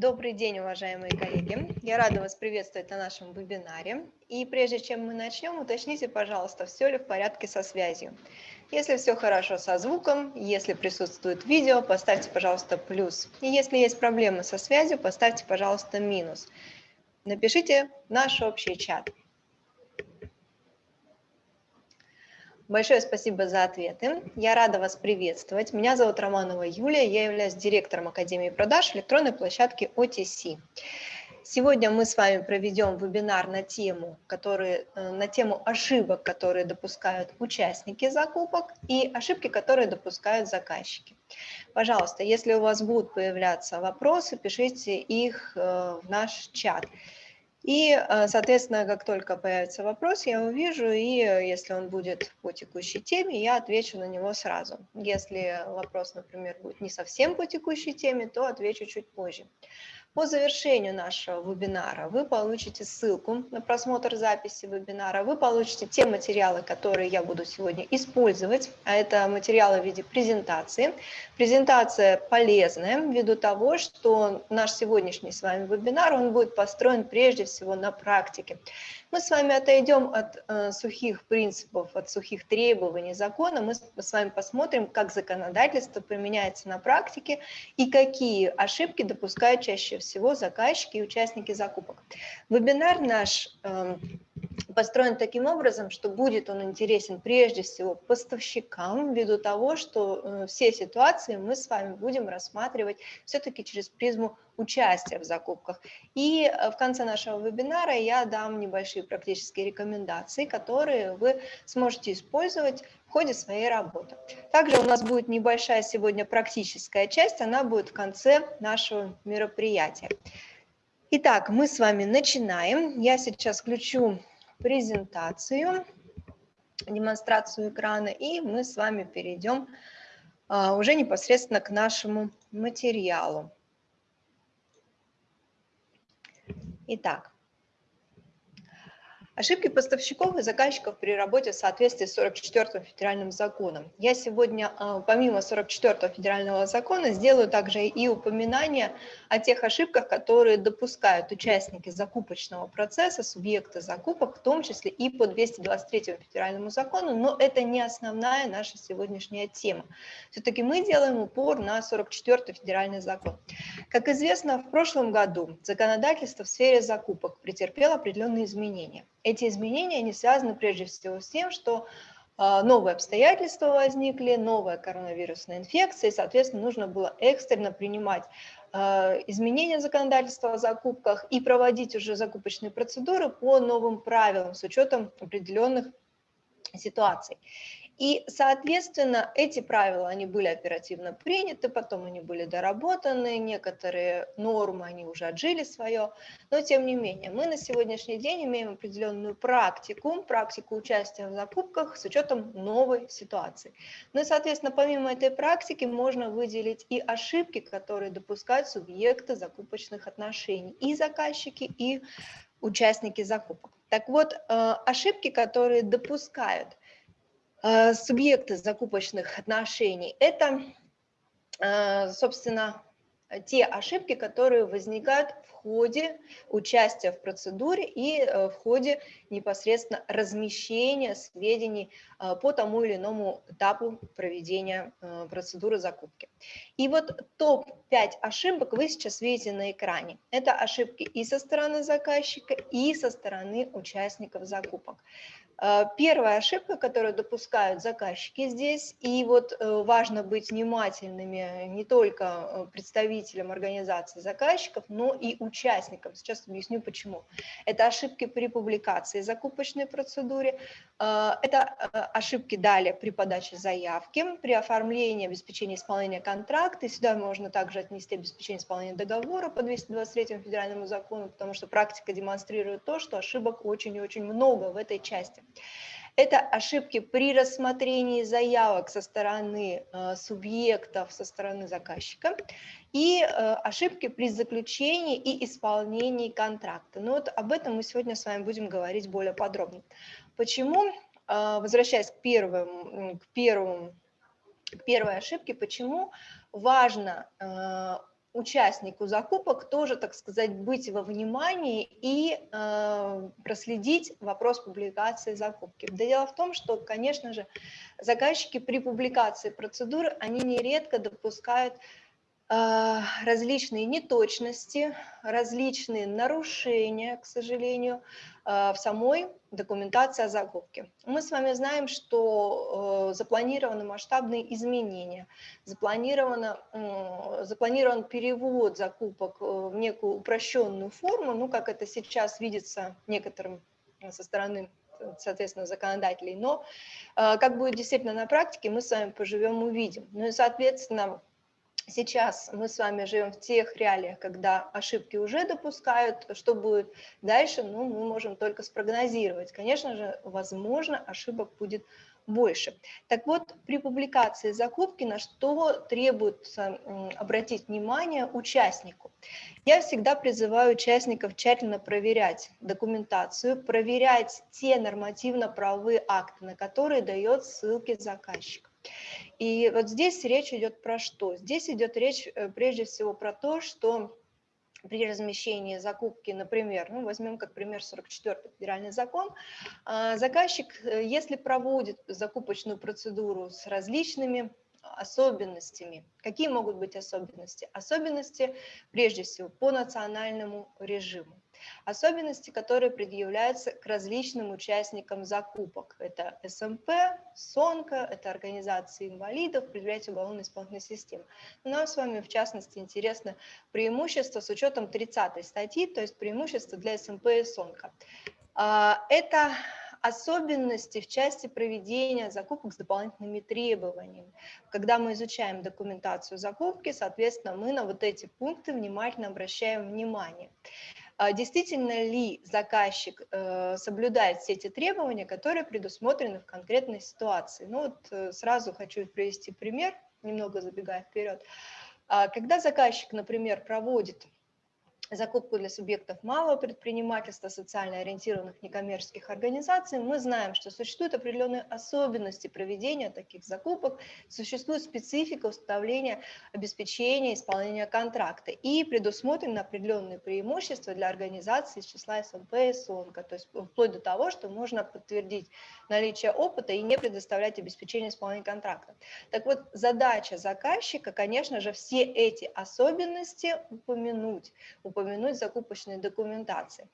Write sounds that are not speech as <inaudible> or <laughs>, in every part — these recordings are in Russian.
Добрый день, уважаемые коллеги. Я рада вас приветствовать на нашем вебинаре. И прежде чем мы начнем, уточните, пожалуйста, все ли в порядке со связью. Если все хорошо со звуком, если присутствует видео, поставьте, пожалуйста, плюс. И если есть проблемы со связью, поставьте, пожалуйста, минус. Напишите наш общий чат. Большое спасибо за ответы. Я рада вас приветствовать. Меня зовут Романова Юлия, я являюсь директором Академии продаж электронной площадки OTC. Сегодня мы с вами проведем вебинар на тему, которые, э, на тему ошибок, которые допускают участники закупок и ошибки, которые допускают заказчики. Пожалуйста, если у вас будут появляться вопросы, пишите их э, в наш чат. И, э, соответственно, как только появится вопрос, я увижу, и э, если он будет по текущей теме, я отвечу на него сразу. Если вопрос, например, будет не совсем по текущей теме, то отвечу чуть позже. По завершению нашего вебинара вы получите ссылку на просмотр записи вебинара, вы получите те материалы, которые я буду сегодня использовать, а это материалы в виде презентации. Презентация полезная ввиду того, что наш сегодняшний с вами вебинар, он будет построен прежде всего на практике. Мы с вами отойдем от э, сухих принципов, от сухих требований закона, мы с вами посмотрим, как законодательство применяется на практике и какие ошибки допускают чаще всего заказчики и участники закупок. Вебинар наш э, построен таким образом, что будет он интересен прежде всего поставщикам, ввиду того, что э, все ситуации мы с вами будем рассматривать все-таки через призму участия в закупках. И э, в конце нашего вебинара я дам небольшие практические рекомендации, которые вы сможете использовать в ходе своей работы. Также у нас будет небольшая сегодня практическая часть, она будет в конце нашего мероприятия. Итак, мы с вами начинаем. Я сейчас включу презентацию, демонстрацию экрана, и мы с вами перейдем а, уже непосредственно к нашему материалу. Итак, Ошибки поставщиков и заказчиков при работе в соответствии с 44 федеральным законом. Я сегодня, а, помимо 44 федерального закона, сделаю также и упоминание о тех ошибках, которые допускают участники закупочного процесса, субъекты закупок, в том числе и по 223 федеральному закону, но это не основная наша сегодняшняя тема. Все-таки мы делаем упор на 44 федеральный закон. Как известно, в прошлом году законодательство в сфере закупок претерпело определенные изменения. Эти изменения не связаны прежде всего с тем, что а, новые обстоятельства возникли, новая коронавирусная инфекция, и, соответственно, нужно было экстренно принимать а, изменения законодательства о закупках и проводить уже закупочные процедуры по новым правилам с учетом определенных ситуаций. И, соответственно, эти правила, они были оперативно приняты, потом они были доработаны, некоторые нормы, они уже отжили свое, но тем не менее, мы на сегодняшний день имеем определенную практику, практику участия в закупках с учетом новой ситуации. Ну и, соответственно, помимо этой практики можно выделить и ошибки, которые допускают субъекты закупочных отношений, и заказчики, и участники закупок. Так вот, э, ошибки, которые допускают субъекты закупочных отношений – это, э, собственно, те ошибки, которые возникают в ходе участия в процедуре и э, в ходе непосредственно размещения сведений по тому или иному этапу проведения процедуры закупки. И вот топ-5 ошибок вы сейчас видите на экране. Это ошибки и со стороны заказчика, и со стороны участников закупок. Э, первая ошибка, которую допускают заказчики здесь, и вот э, важно быть внимательными не только э, представителям организации заказчиков, но и участникам. Сейчас объясню почему. Это ошибки при публикации закупочной процедуре, это ошибки далее при подаче заявки, при оформлении обеспечения исполнения контракта. сюда можно также отнести обеспечение исполнения договора по 223 федеральному закону, потому что практика демонстрирует то, что ошибок очень и очень много в этой части. Это ошибки при рассмотрении заявок со стороны э, субъектов, со стороны заказчика и э, ошибки при заключении и исполнении контракта. Ну вот об этом мы сегодня с вами будем говорить более подробно. Почему, э, возвращаясь к, первым, к, первым, к первой ошибке, почему важно участнику закупок тоже, так сказать, быть во внимании и э, проследить вопрос публикации закупки. Дело в том, что, конечно же, заказчики при публикации процедуры, они нередко допускают различные неточности, различные нарушения, к сожалению, а, в самой документации о закупке. Мы с вами знаем, что э, запланированы масштабные изменения, запланировано, запланирован перевод закупок э, в некую упрощенную форму, ну, как это сейчас видится некоторым со стороны соответственно, законодателей, но э, как будет действительно на практике, мы с вами поживем, увидим. Ну и, соответственно, Сейчас мы с вами живем в тех реалиях, когда ошибки уже допускают. Что будет дальше, ну, мы можем только спрогнозировать. Конечно же, возможно, ошибок будет больше. Так вот, при публикации закупки на что требуется обратить внимание участнику? Я всегда призываю участников тщательно проверять документацию, проверять те нормативно-правовые акты, на которые дает ссылки заказчик. И вот здесь речь идет про что? Здесь идет речь э, прежде всего про то, что при размещении закупки, например, ну, возьмем как пример 44 федеральный закон, а, заказчик, э, если проводит закупочную процедуру с различными особенностями. Какие могут быть особенности? Особенности, прежде всего, по национальному режиму. Особенности, которые предъявляются к различным участникам закупок. Это СМП, СОНКО, это организации инвалидов, предприятия уголовно-исполнительной системы. нам с вами, в частности, интересно преимущество с учетом 30 статьи, то есть преимущество для СМП и СОНКО. А, это особенности в части проведения закупок с дополнительными требованиями. Когда мы изучаем документацию закупки, соответственно, мы на вот эти пункты внимательно обращаем внимание. А действительно ли заказчик э, соблюдает все эти требования, которые предусмотрены в конкретной ситуации. Ну вот э, сразу хочу привести пример, немного забегая вперед. А когда заказчик, например, проводит закупку для субъектов малого предпринимательства, социально ориентированных некоммерческих организаций, мы знаем, что существуют определенные особенности проведения таких закупок, существует специфика установления обеспечения исполнения контракта и предусмотрены определенные преимущества для организации из числа СМП и СОНКа, то есть вплоть до того, что можно подтвердить наличие опыта и не предоставлять обеспечение исполнения контракта. Так вот, задача заказчика, конечно же, все эти особенности упомянуть, закупочной документации.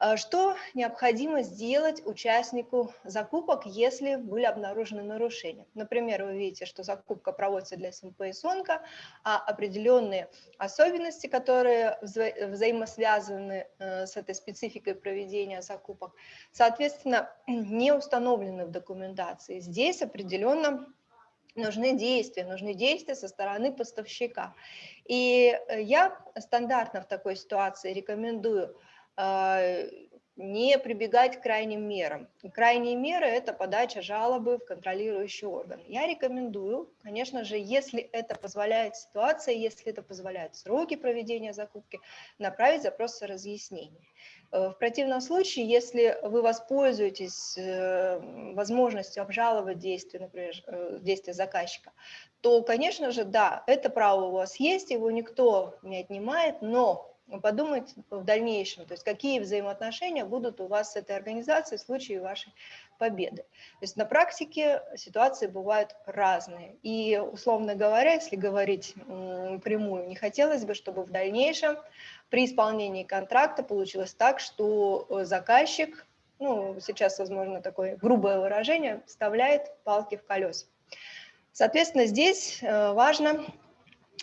А что необходимо сделать участнику закупок, если были обнаружены нарушения? Например, вы видите, что закупка проводится для СМП и СОНКа, а определенные особенности, которые вза взаимосвязаны э, с этой спецификой проведения закупок, соответственно, <clears throat> не установлены в документации. Здесь определенно нужны действия, нужны действия со стороны поставщика. И э, я стандартно в такой ситуации рекомендую э, не прибегать к крайним мерам. Крайние меры – это подача жалобы в контролирующий орган. Я рекомендую, конечно же, если это позволяет ситуация, если это позволяют сроки проведения закупки, направить запрос о разъяснении. Э, в противном случае, если вы воспользуетесь э, возможностью обжаловать действия, например, э, действия заказчика, то, конечно же, да, это право у вас есть, его никто не отнимает, но подумать в дальнейшем, то есть какие взаимоотношения будут у вас с этой организацией в случае вашей победы. То есть на практике ситуации бывают разные. И, условно говоря, если говорить прямую, не хотелось бы, чтобы в дальнейшем при исполнении контракта получилось так, что э, заказчик, ну, сейчас, возможно, такое грубое выражение, вставляет палки в колеса. Соответственно, здесь э, важно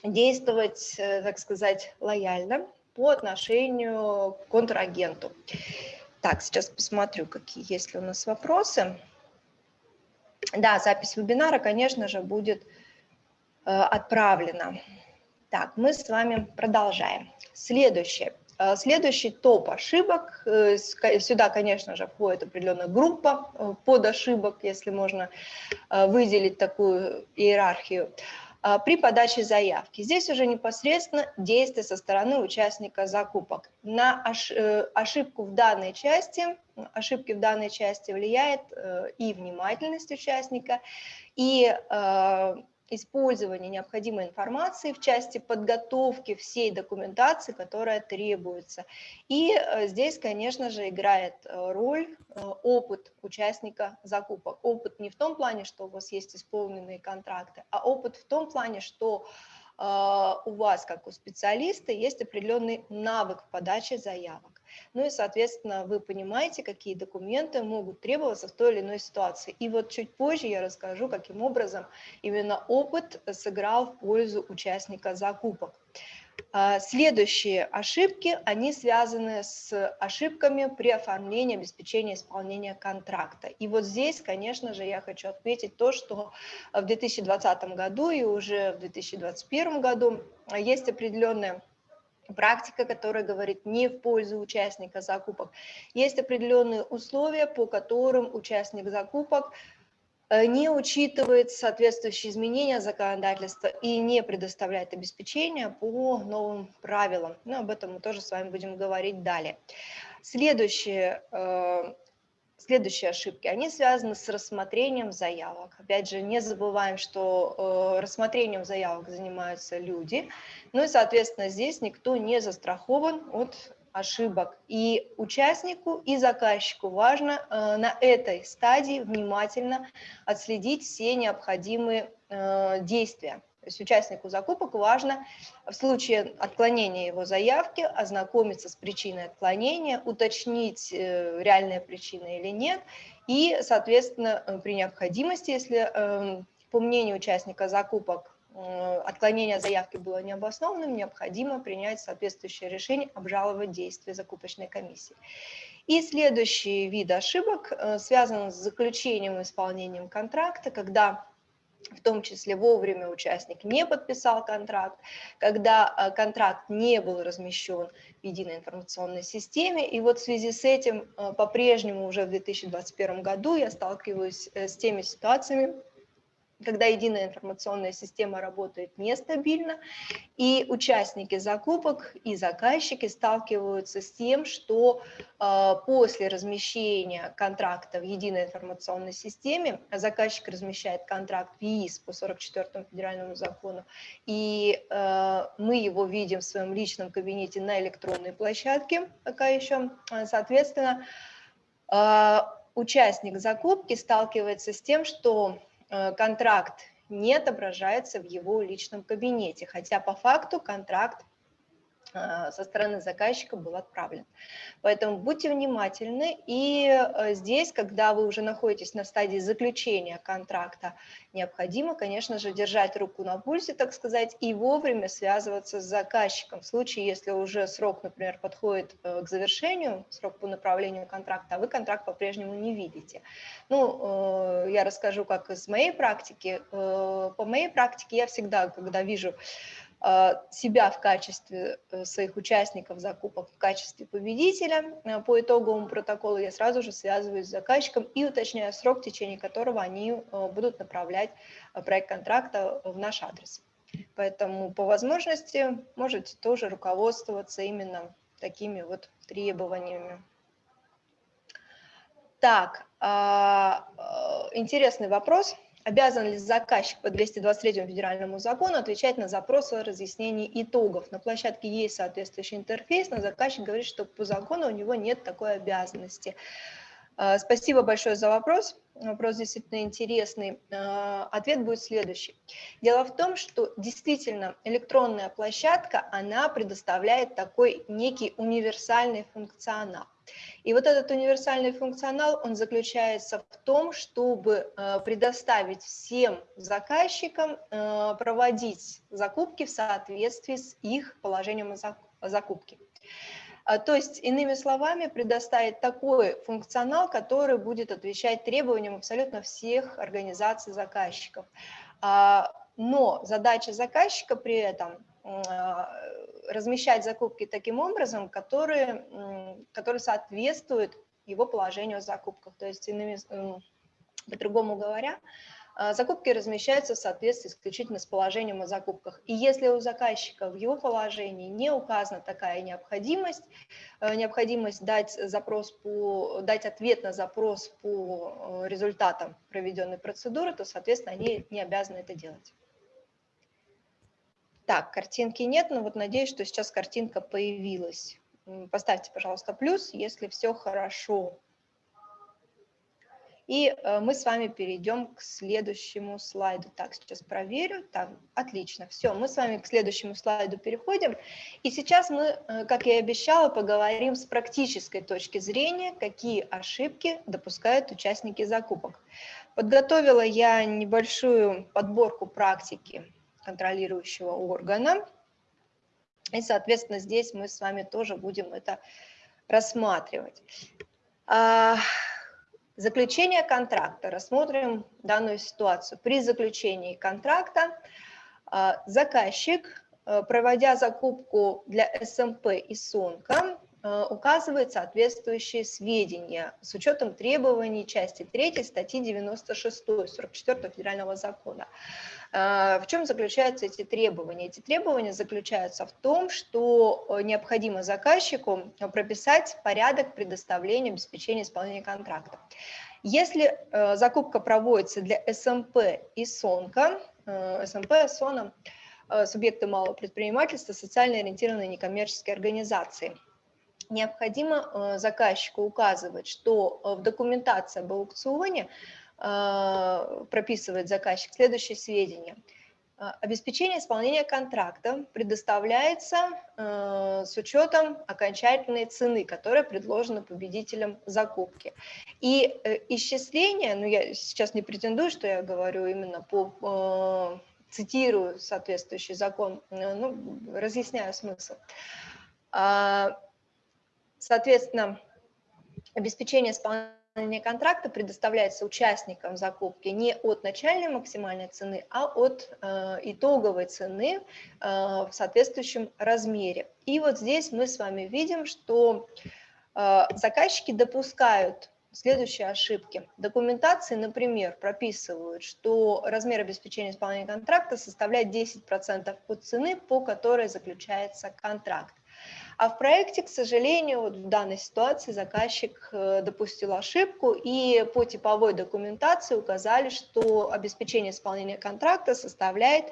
действовать, э, так сказать, лояльно по отношению к контрагенту. Так, сейчас посмотрю, какие есть ли у нас вопросы. Да, запись вебинара, конечно же, будет отправлена. Так, мы с вами продолжаем. Следующее. Э, следующий топ ошибок. Э, сюда, конечно же, входит определенная группа э, под ошибок, если можно выделить такую иерархию при подаче заявки. Здесь уже непосредственно действие со стороны участника закупок. На ошибку в данной части, ошибки в данной части влияет и внимательность участника, и использования необходимой информации в части подготовки всей документации, которая требуется. И э, здесь, конечно же, играет э, роль э, опыт участника закупок. Опыт не в том плане, что у вас есть исполненные контракты, а опыт в том плане, что у вас, как у специалиста, есть определенный навык в подаче заявок. Ну и, соответственно, вы понимаете, какие документы могут требоваться в той или иной ситуации. И вот чуть позже я расскажу, каким образом именно опыт сыграл в пользу участника закупок. А, следующие ошибки, они связаны с ошибками при оформлении обеспечения исполнения контракта. И вот здесь, конечно же, я хочу отметить то, что в 2020 году и уже в 2021 году есть определенная практика, которая говорит не в пользу участника закупок. Есть определенные условия, по которым участник закупок не учитывает соответствующие изменения законодательства и не предоставляет обеспечение по новым правилам. Но об этом мы тоже с вами будем говорить далее. Следующее э, Следующие ошибки, они связаны с рассмотрением заявок. Опять же, не забываем, что э, рассмотрением заявок занимаются люди, ну и, соответственно, здесь никто не застрахован от ошибок. И участнику, и заказчику важно э, на этой стадии внимательно отследить все необходимые э, действия. То есть участнику закупок важно в случае отклонения его заявки ознакомиться с причиной отклонения, уточнить, э, реальная причина или нет, и, соответственно, э, при необходимости, если эм, по мнению участника закупок отклонение заявки было необоснованным, необходимо принять соответствующее решение, обжаловать действия закупочной комиссии. И следующий вид ошибок связан с заключением и исполнением контракта, когда в том числе вовремя участник не подписал контракт, когда э, контракт не был размещен в единой информационной системе. И вот в связи с этим э, по-прежнему уже в 2021 году я сталкиваюсь э, с теми ситуациями, когда единая информационная система работает нестабильно, и участники закупок и заказчики сталкиваются с тем, что э, после размещения контракта в единой информационной системе, заказчик размещает контракт в ЕИС по 44 федеральному закону, и э, мы его видим в своем личном кабинете на электронной площадке, пока еще, соответственно, э, участник закупки сталкивается с тем, что контракт не отображается в его личном кабинете, хотя по факту контракт со стороны заказчика был отправлен. Поэтому будьте внимательны, и э, здесь, когда вы уже находитесь на стадии заключения контракта, необходимо, конечно же, держать руку на пульсе, так сказать, и вовремя связываться с заказчиком. В случае, если уже срок, например, подходит э, к завершению, срок по направлению контракта, а вы контракт по-прежнему не видите. Ну, э, я расскажу, как из моей практики. По моей практике я всегда, когда вижу Э, себя в качестве э, своих участников закупок в качестве победителя э, по итоговому протоколу, я сразу же связываюсь с заказчиком и уточняю срок, в течение которого они будут направлять проект контракта в наш адрес. Поэтому по возможности можете тоже руководствоваться именно такими вот требованиями. Так, а, интересный вопрос. Обязан ли заказчик по 223 федеральному закону отвечать на запросы о разъяснении итогов? На площадке есть соответствующий интерфейс, но заказчик говорит, что по закону у него нет такой обязанности. А, спасибо большое за вопрос. Вопрос действительно интересный. А, ответ будет следующий. Дело в том, что действительно электронная площадка, она предоставляет такой некий универсальный функционал. И вот этот универсальный функционал, он заключается в том, чтобы э, предоставить всем заказчикам э, проводить закупки в соответствии с их положением о закупке. А, то есть, иными словами, предоставить такой функционал, который будет отвечать требованиям абсолютно всех организаций заказчиков. А, но задача заказчика при этом а, размещать закупки таким образом, которые, которые соответствуют его положению о закупках. То есть, иными, по-другому говоря, а, закупки размещаются в соответствии исключительно с положением о закупках. И если у заказчика в его положении не указана такая необходимость, э, необходимость дать, запрос по, дать ответ на запрос по э, результатам проведенной процедуры, то, соответственно, они не обязаны это делать. Так, картинки нет, но вот надеюсь, что сейчас картинка появилась. Поставьте, пожалуйста, плюс, если все хорошо. И э, мы с вами перейдем к следующему слайду. Так, сейчас проверю. Так, отлично. Все, мы с вами к следующему слайду переходим. И сейчас мы, э, как я и обещала, поговорим с практической точки зрения, какие ошибки допускают участники закупок. Подготовила я небольшую подборку практики контролирующего органа. И, соответственно, здесь мы с вами тоже будем это рассматривать. А, заключение контракта. Рассмотрим данную ситуацию. При заключении контракта а, заказчик, а, проводя закупку для СМП и СОНКа, указывает соответствующие сведения с учетом требований части 3 статьи 96 44 федерального закона. А, в чем заключаются эти требования? Эти требования заключаются в том, что э, необходимо заказчику прописать порядок предоставления обеспечения исполнения контракта. Если э, закупка проводится для СМП и СОНКа, э, СМП, СОНа, субъекты малого предпринимательства, социально ориентированные некоммерческие организации, необходимо заказчику указывать, что в документации об аукционе а, прописывает заказчик следующие сведения. А, обеспечение исполнения контракта предоставляется э, с учетом окончательной цены, которая предложена победителем закупки. И э, исчисление, ну я сейчас не претендую, что я говорю именно по, э, цитирую соответствующий закон, ну, разъясняю смысл. Соответственно, обеспечение исполнения контракта предоставляется участникам закупки не от начальной максимальной цены, а от э, итоговой цены э, в соответствующем размере. И вот здесь мы с вами видим, что э, заказчики допускают следующие ошибки. Документации, например, прописывают, что размер обеспечения исполнения контракта составляет 10% от цены, по которой заключается контракт. А в проекте, к сожалению, вот в данной ситуации заказчик э, допустил ошибку и по типовой документации указали, что обеспечение исполнения контракта составляет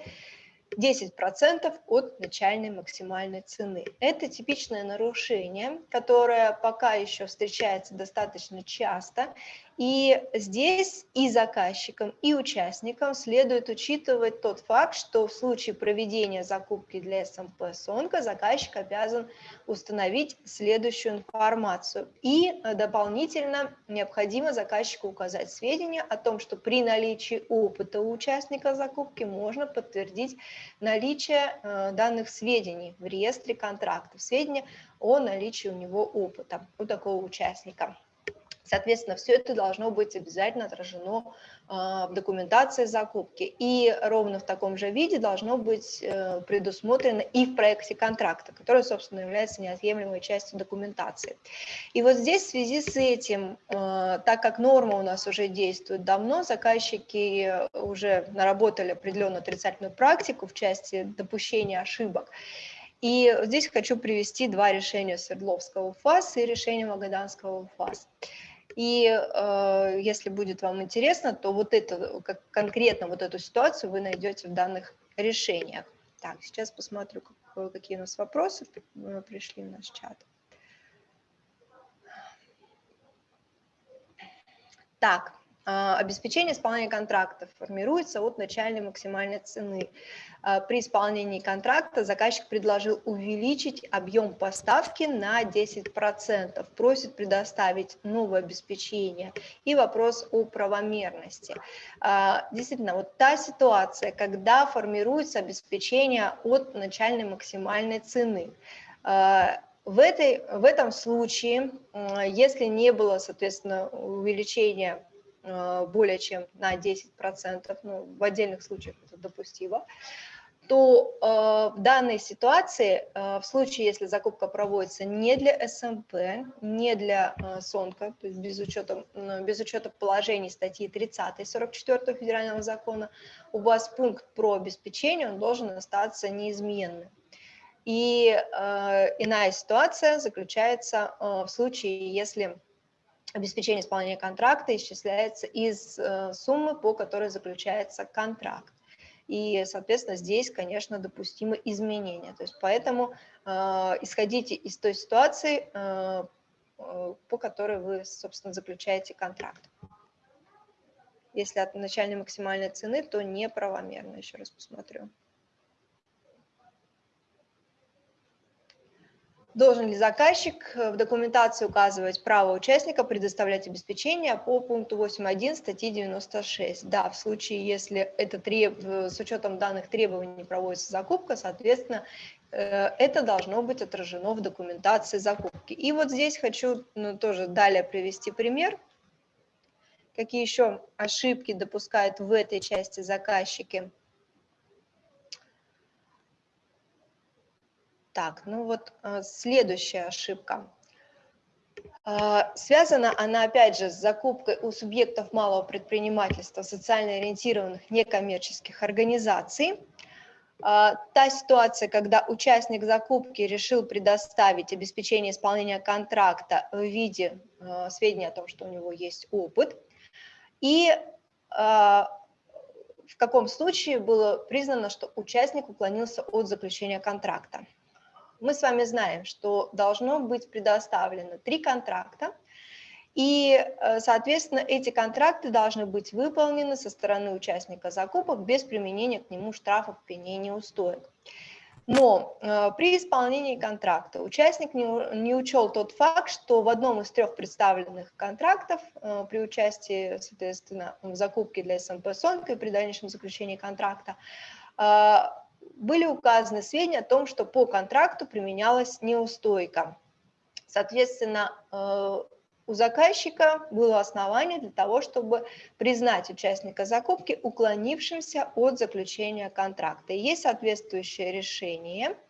10% от начальной максимальной цены. Это типичное нарушение, которое пока еще встречается достаточно часто, и здесь и заказчикам, и участникам следует учитывать тот факт, что в случае проведения закупки для СМП СОНКа заказчик обязан установить следующую информацию. И э, дополнительно необходимо заказчику указать сведения о том, что при наличии опыта у участника закупки можно подтвердить наличие э, данных сведений в реестре контрактов, сведения о наличии у него опыта, у такого участника. Соответственно, все это должно быть обязательно отражено а, в документации закупки. И ровно в таком же виде должно быть э, предусмотрено и в проекте контракта, который, собственно, является неотъемлемой частью документации. И вот здесь в связи с этим, э, так как норма у нас уже действует давно, заказчики уже наработали определенную отрицательную практику в части допущения ошибок, и здесь хочу привести два решения Свердловского ФАС и решение Магаданского ФАС. И э, если будет вам интересно, то вот это, как конкретно вот эту ситуацию вы найдете в данных решениях. Так, сейчас посмотрю, как, какие у нас вопросы э, пришли в наш чат. Так, обеспечение исполнения контракта формируется от начальной максимальной цены. А, при исполнении контракта заказчик предложил увеличить объем поставки на 10%, просит предоставить новое обеспечение и вопрос о правомерности. А, действительно, вот та ситуация, когда формируется обеспечение от начальной максимальной цены. В, этой, в этом случае, если не было, соответственно, увеличения более чем на 10%, ну, в отдельных случаях это допустимо, то э, в данной ситуации, э, в случае, если закупка проводится не для СМП, не для э, СОНКа, то есть без учета, без учета положений статьи 30 44 федерального закона, у вас пункт про обеспечение, он должен остаться неизменным. И э, иная ситуация заключается э, в случае, если обеспечение исполнения контракта исчисляется из э, суммы, по которой заключается контракт. и, соответственно, здесь, конечно, допустимы изменения. То есть поэтому э, исходите из той ситуации, э, э, по которой вы, собственно, заключаете контракт. Если от начальной максимальной цены, то неправомерно, еще раз посмотрю. Должен ли заказчик э, в документации указывать право участника предоставлять обеспечение по пункту 8.1 статьи 96? Да, в случае, если это треб... с учетом данных требований проводится закупка, соответственно, э, это должно быть отражено в документации закупки. И вот здесь хочу ну, тоже далее привести пример. Какие еще ошибки допускают в этой части заказчики? Так, ну вот э, следующая ошибка. Э, связана она, опять же, с закупкой у субъектов малого предпринимательства социально ориентированных некоммерческих организаций. Э, та ситуация, когда участник закупки решил предоставить обеспечение исполнения контракта в виде сведений о том, что у него есть опыт, и в каком случае было признано, что участник уклонился от заключения контракта мы с вами знаем, что должно быть предоставлено три контракта, и, э, соответственно, эти контракты должны быть выполнены со стороны участника закупок без применения к нему штрафов, пеней, неустоек. Но э, при исполнении контракта участник не, учел тот факт, что в одном из трех представленных контрактов э, при участии, соответственно, в закупке для СМП СОНК и при дальнейшем заключении контракта были указаны сведения о том, что по контракту применялась неустойка. Соответственно, э, у заказчика было основание для того, чтобы признать участника закупки уклонившимся от заключения контракта. Есть соответствующее решение –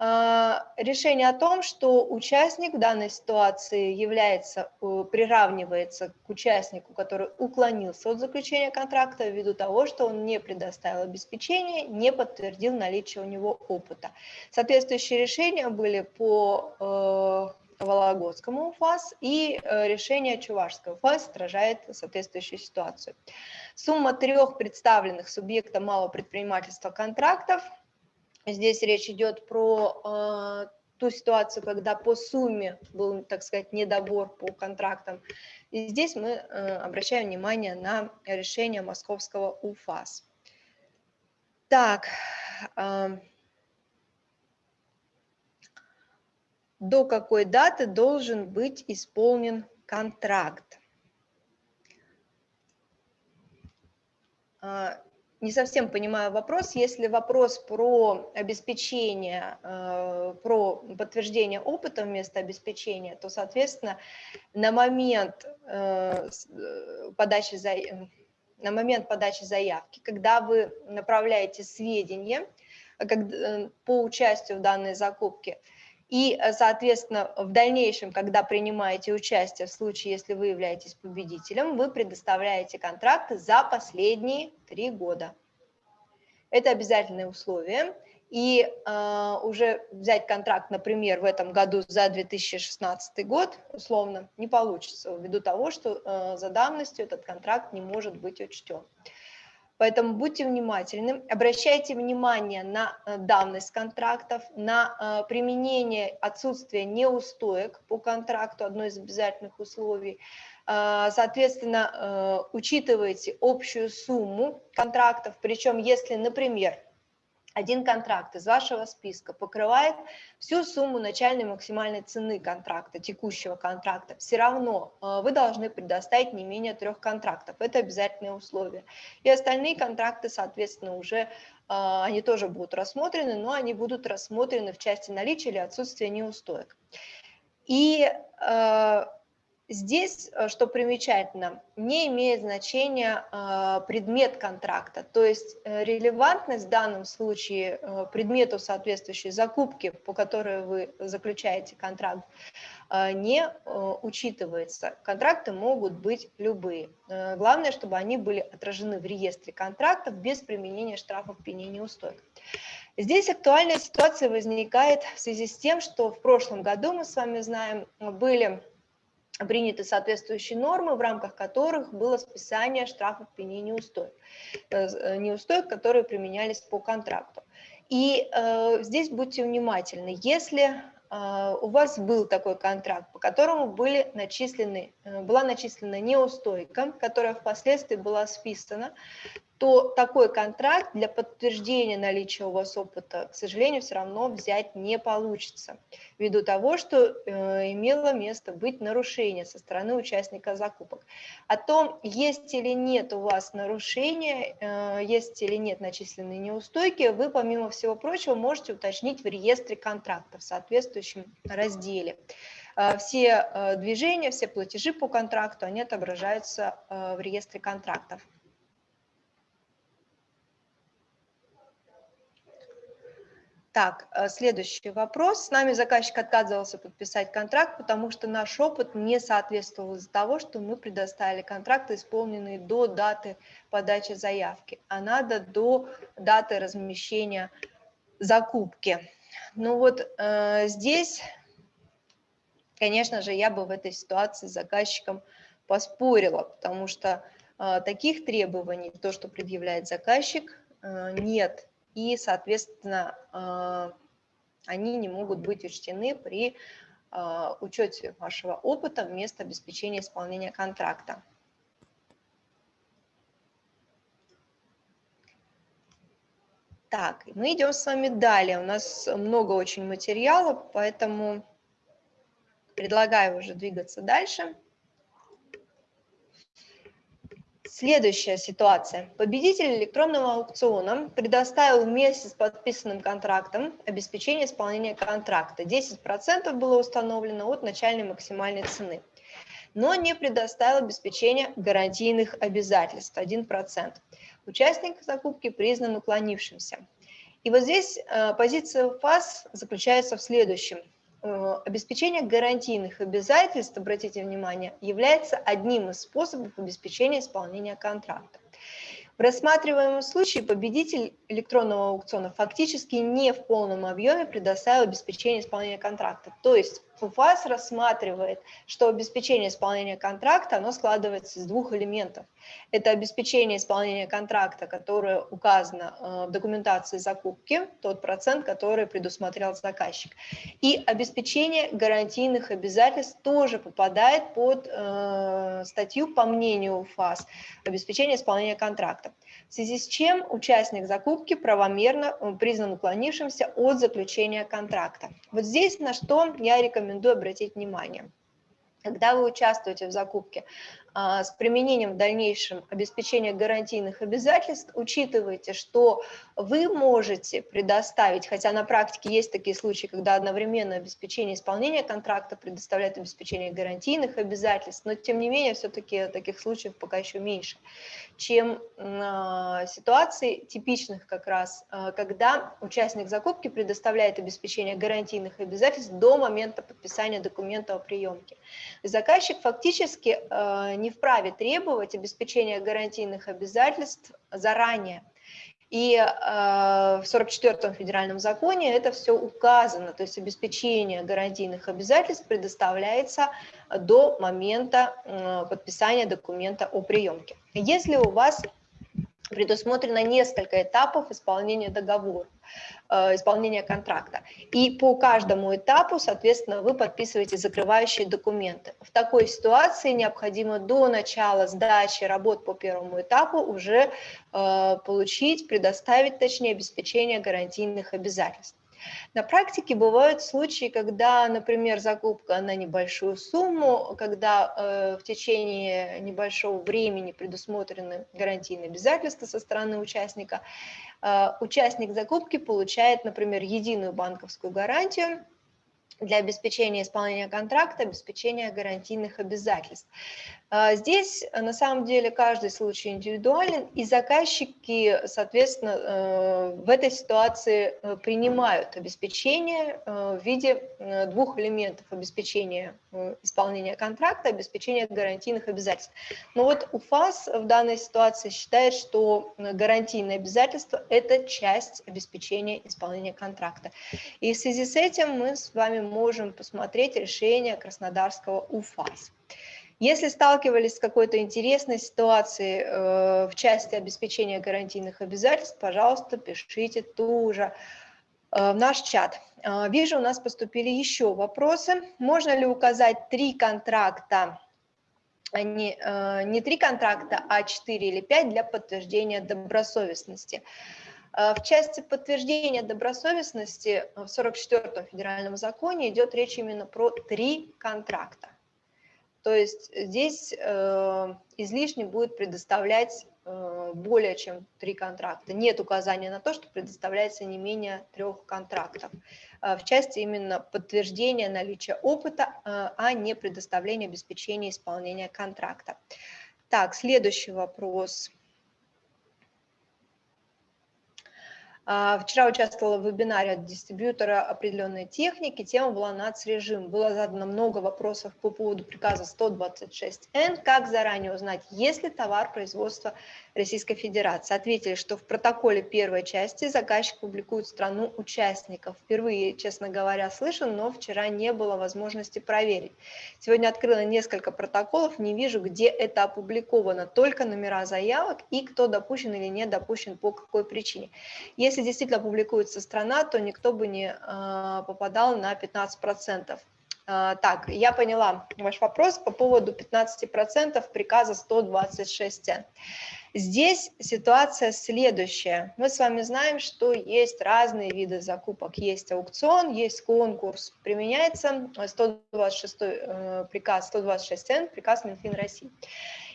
решение о том, что участник в данной ситуации является, э, приравнивается к участнику, который уклонился от заключения контракта ввиду того, что он не предоставил обеспечение, не подтвердил наличие у него опыта. Соответствующие решения были по э, Вологодскому УФАС и э, решение Чувашского УФАС отражает соответствующую ситуацию. Сумма трех представленных субъектам малого предпринимательства контрактов – Здесь речь идет про э, ту ситуацию, когда по сумме был, так сказать, недобор по контрактам. И здесь мы э, обращаем внимание на решение московского УФАС. Так, э, до какой даты должен быть исполнен контракт? Не совсем понимаю вопрос. Если вопрос про обеспечение, э, про подтверждение опыта вместо обеспечения, то, соответственно, на момент э, э, подачи, на момент подачи заявки, когда вы направляете сведения по участию в данной закупке, и, соответственно, в дальнейшем, когда принимаете участие, в случае, если вы являетесь победителем, вы предоставляете контракты за последние три года. Это обязательное условие. И э, уже взять контракт, например, в этом году за 2016 год, условно, не получится, ввиду того, что э, за давностью этот контракт не может быть учтен. Поэтому будьте внимательны, обращайте внимание на э, давность контрактов, на э, применение отсутствия неустоек по контракту, одно из обязательных условий. Э, соответственно, учитывайте общую сумму контрактов, причем если, например, один контракт из вашего списка покрывает всю сумму начальной максимальной цены контракта, текущего контракта, все равно э, вы должны предоставить не менее трех контрактов. Это обязательное условие. И остальные контракты, соответственно, уже э, они тоже будут рассмотрены, но они будут рассмотрены в части наличия или отсутствия неустоек. И э, Здесь, э, что примечательно, не имеет значения э, предмет контракта, то есть э, релевантность в данном случае предмету соответствующей закупки, по которой вы заключаете контракт, не учитывается. Контракты могут быть любые. Главное, чтобы они были отражены в реестре контрактов без применения штрафов, пеней, неустоек. Здесь актуальная ситуация возникает в связи с тем, что в прошлом году, мы с вами знаем, были приняты соответствующие нормы, в рамках которых было списание штрафов пени неустоек, э, неустоек, которые применялись по контракту. И э, здесь будьте внимательны, если э, у вас был такой контракт, по которому были начислены, э, была начислена неустойка, которая впоследствии была списана, то такой контракт для подтверждения наличия у вас опыта, к сожалению, все равно взять не получится, ввиду того, что э, имело место быть нарушение со стороны участника закупок. О том, есть или нет у вас нарушения, э, есть или нет начисленные неустойки, вы, помимо всего прочего, можете уточнить в реестре контрактов в соответствующем разделе. Э, все э, движения, все платежи по контракту, они отображаются э, в реестре контрактов. Так, э, следующий вопрос. С нами заказчик отказывался подписать контракт, потому что наш опыт не соответствовал из-за того, что мы предоставили контракты, исполненные до даты подачи заявки, а надо до даты размещения закупки. Ну вот э, здесь, конечно же, я бы в этой ситуации с заказчиком поспорила, потому что э, таких требований, то, что предъявляет заказчик, э, нет и, соответственно, а, они не могут быть учтены при а, учете вашего опыта вместо обеспечения исполнения контракта. Так, мы идем с вами далее. У нас много очень материала, поэтому предлагаю уже двигаться дальше. Следующая ситуация. Победитель электронного аукциона предоставил вместе с подписанным контрактом обеспечение исполнения контракта. 10% было установлено от начальной максимальной цены, но не предоставил обеспечение гарантийных обязательств 1%. Участник закупки признан уклонившимся. И вот здесь э, позиция ФАС заключается в следующем – обеспечение гарантийных обязательств, обратите внимание, является одним из способов обеспечения исполнения контракта. В рассматриваемом случае победитель электронного аукциона фактически не в полном объеме предоставил обеспечение исполнения контракта. То есть ФУФАС рассматривает, что обеспечение исполнения контракта оно складывается из двух элементов. Это обеспечение исполнения контракта, которое указано э, в документации закупки, тот процент, который предусмотрел заказчик. И обеспечение гарантийных обязательств тоже попадает под э, статью, по мнению УФАС, обеспечение исполнения контракта. В связи с чем участник закупки правомерно э, признан уклонившимся от заключения контракта. Вот здесь на что я рекомендую обратить внимание. Когда вы участвуете в закупке, с применением в дальнейшем обеспечения гарантийных обязательств, учитывайте, что вы можете предоставить, хотя на практике есть такие случаи, когда одновременно обеспечение исполнения контракта предоставляет обеспечение гарантийных обязательств, но тем не менее все-таки таких случаев пока еще меньше, чем э, ситуаций типичных как раз, э, когда участник закупки предоставляет обеспечение гарантийных обязательств до момента подписания документа о приемке. Заказчик фактически э, не вправе требовать обеспечения гарантийных обязательств заранее. И э, в 44-м федеральном законе это все указано, то есть обеспечение гарантийных обязательств предоставляется до момента э, подписания документа о приемке. Если у вас предусмотрено несколько этапов исполнения договора, исполнения контракта. И по каждому этапу, соответственно, вы подписываете закрывающие документы. В такой ситуации необходимо до начала сдачи работ по первому этапу уже э, получить, предоставить, точнее, обеспечение гарантийных обязательств. На практике бывают случаи, когда, например, закупка на небольшую сумму, когда э, в течение небольшого времени предусмотрены гарантийные обязательства со стороны участника, э, участник закупки получает, например, единую банковскую гарантию, для обеспечения исполнения контракта, обеспечения гарантийных обязательств. А, здесь на самом деле каждый случай индивидуален, и заказчики, соответственно, э, в этой ситуации э, принимают обеспечение э, в виде двух элементов обеспечения исполнения контракта, обеспечения гарантийных обязательств. Но вот УФАС в данной ситуации считает, что гарантийные обязательства – это часть обеспечения исполнения контракта. И в связи с этим мы с вами можем посмотреть решение Краснодарского УФАС. Если сталкивались с какой-то интересной ситуацией э, в части обеспечения гарантийных обязательств, пожалуйста, пишите тоже э, в наш чат. Э, вижу, у нас поступили еще вопросы. Можно ли указать три контракта, а не, э, не три контракта, а четыре или пять для подтверждения добросовестности? Э, в части подтверждения добросовестности в 44-м федеральном законе идет речь именно про три контракта. То есть здесь э, излишне будет предоставлять э, более чем три контракта. Нет указания на то, что предоставляется не менее трех контрактов. Э, в части именно подтверждения наличия опыта, э, а не предоставления обеспечения исполнения контракта. Так, следующий вопрос. А, вчера участвовала в вебинаре от дистрибьютора определенной техники, тема была нацрежим. Было задано много вопросов по поводу приказа 126Н, как заранее узнать, есть ли товар производства Российской Федерации. Ответили, что в протоколе первой части заказчик публикует страну участников. Впервые, честно говоря, слышу, но вчера не было возможности проверить. Сегодня открыла несколько протоколов, не вижу, где это опубликовано, только номера заявок и кто допущен или не допущен, по какой причине. Если если действительно публикуется страна, то никто бы не а, попадал на 15%. А, так, я поняла ваш вопрос по поводу 15% приказа 126 Здесь ситуация следующая. Мы с вами знаем, что есть разные виды закупок. Есть аукцион, есть конкурс. Применяется 126 э, приказ 126Н, приказ Минфин России.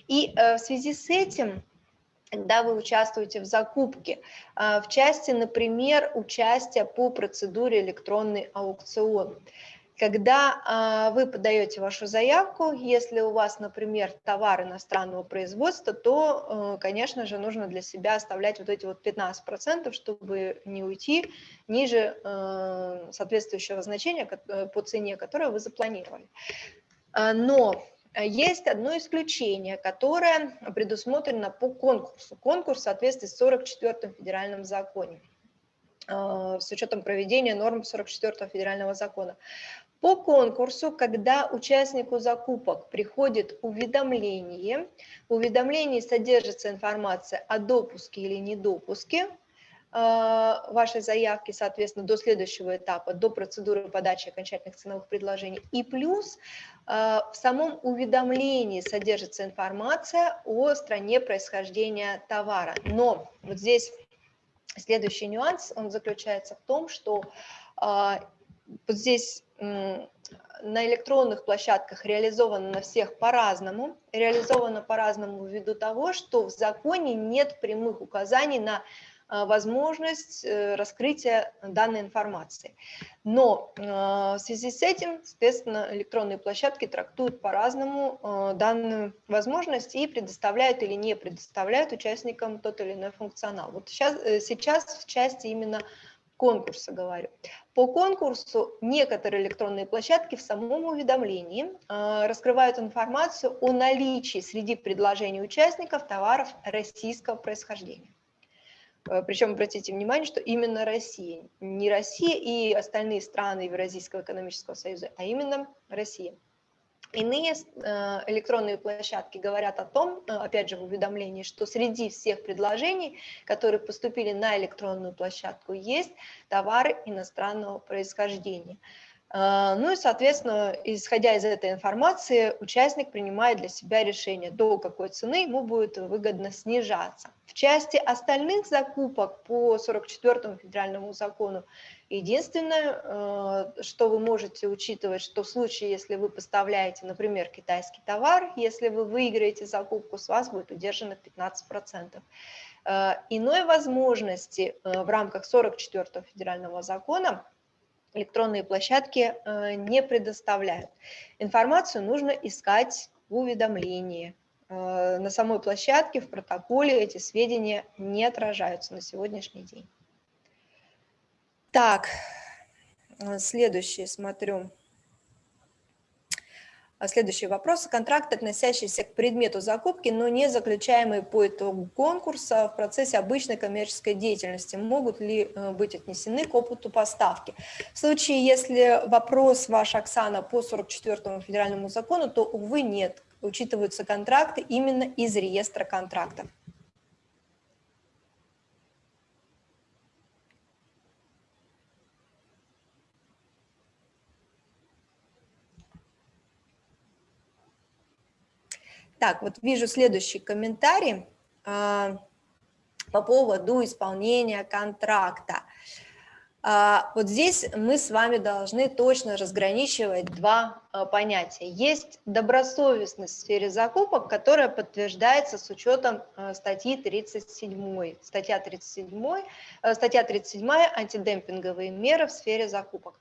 И э, в связи с этим когда вы участвуете в закупке. А, в части, например, участия по процедуре электронный аукцион. Когда а, вы подаете вашу заявку, если у вас, например, товар иностранного производства, то, э, конечно же, нужно для себя оставлять вот эти вот 15%, чтобы не уйти ниже э, соответствующего значения э, по цене, которое вы запланировали. А, но есть одно исключение, которое предусмотрено по конкурсу. Конкурс в соответствии с 44-м федеральным законом, с учетом проведения норм 44-го федерального закона. По конкурсу, когда участнику закупок приходит уведомление, в уведомлении содержится информация о допуске или недопуске, а, вашей заявки, соответственно, до следующего этапа, до процедуры подачи окончательных ценовых предложений. И плюс а, в самом уведомлении содержится информация о стране происхождения товара. Но вот здесь следующий нюанс, он заключается в том, что а, вот здесь на электронных площадках реализовано на всех по-разному. Реализовано по-разному ввиду того, что в законе нет прямых указаний на а, возможность э, раскрытия данной информации. Но а, в связи с этим, соответственно, электронные площадки трактуют по-разному данную возможность и предоставляют или не предоставляют участникам тот или иной функционал. Вот сейчас, э, сейчас в части именно конкурса говорю. По конкурсу некоторые электронные площадки в самом уведомлении раскрывают информацию о наличии среди предложений участников товаров российского происхождения. Э, Причем обратите внимание, что именно Россия, не Россия и остальные страны Евразийского экономического союза, а именно Россия. Иные э, электронные площадки говорят о том, э, опять же в уведомлении, что среди всех предложений, которые поступили на электронную площадку, есть товары иностранного происхождения. А, ну и, соответственно, исходя из этой информации, участник принимает для себя решение, до какой цены ему будет выгодно снижаться. В части остальных закупок по 44 федеральному закону, единственное, э, что вы можете учитывать, что в случае, если вы поставляете, например, китайский товар, если вы выиграете закупку, с вас будет удержано 15%. Э, иной возможности в рамках 44 федерального закона – электронные площадки э, не предоставляют. Информацию нужно искать в уведомлении. На самой площадке, в протоколе эти сведения не отражаются на сегодняшний день. Так, следующий смотрю. А следующий вопрос. Контракт, относящийся к предмету закупки, но не заключаемый по итогу конкурса в процессе обычной коммерческой деятельности, могут ли э, быть отнесены к опыту поставки? В случае, если вопрос ваш, Оксана, по 44 федеральному закону, то, увы, нет. Учитываются контракты именно из реестра контрактов. Так, вот вижу следующий комментарий э, по поводу исполнения контракта. Э, вот здесь мы с вами должны точно разграничивать два э, понятия. Есть добросовестность в сфере закупок, которая подтверждается с учетом статьи 37. Статья 37, э, статья 37 антидемпинговые меры в сфере закупок.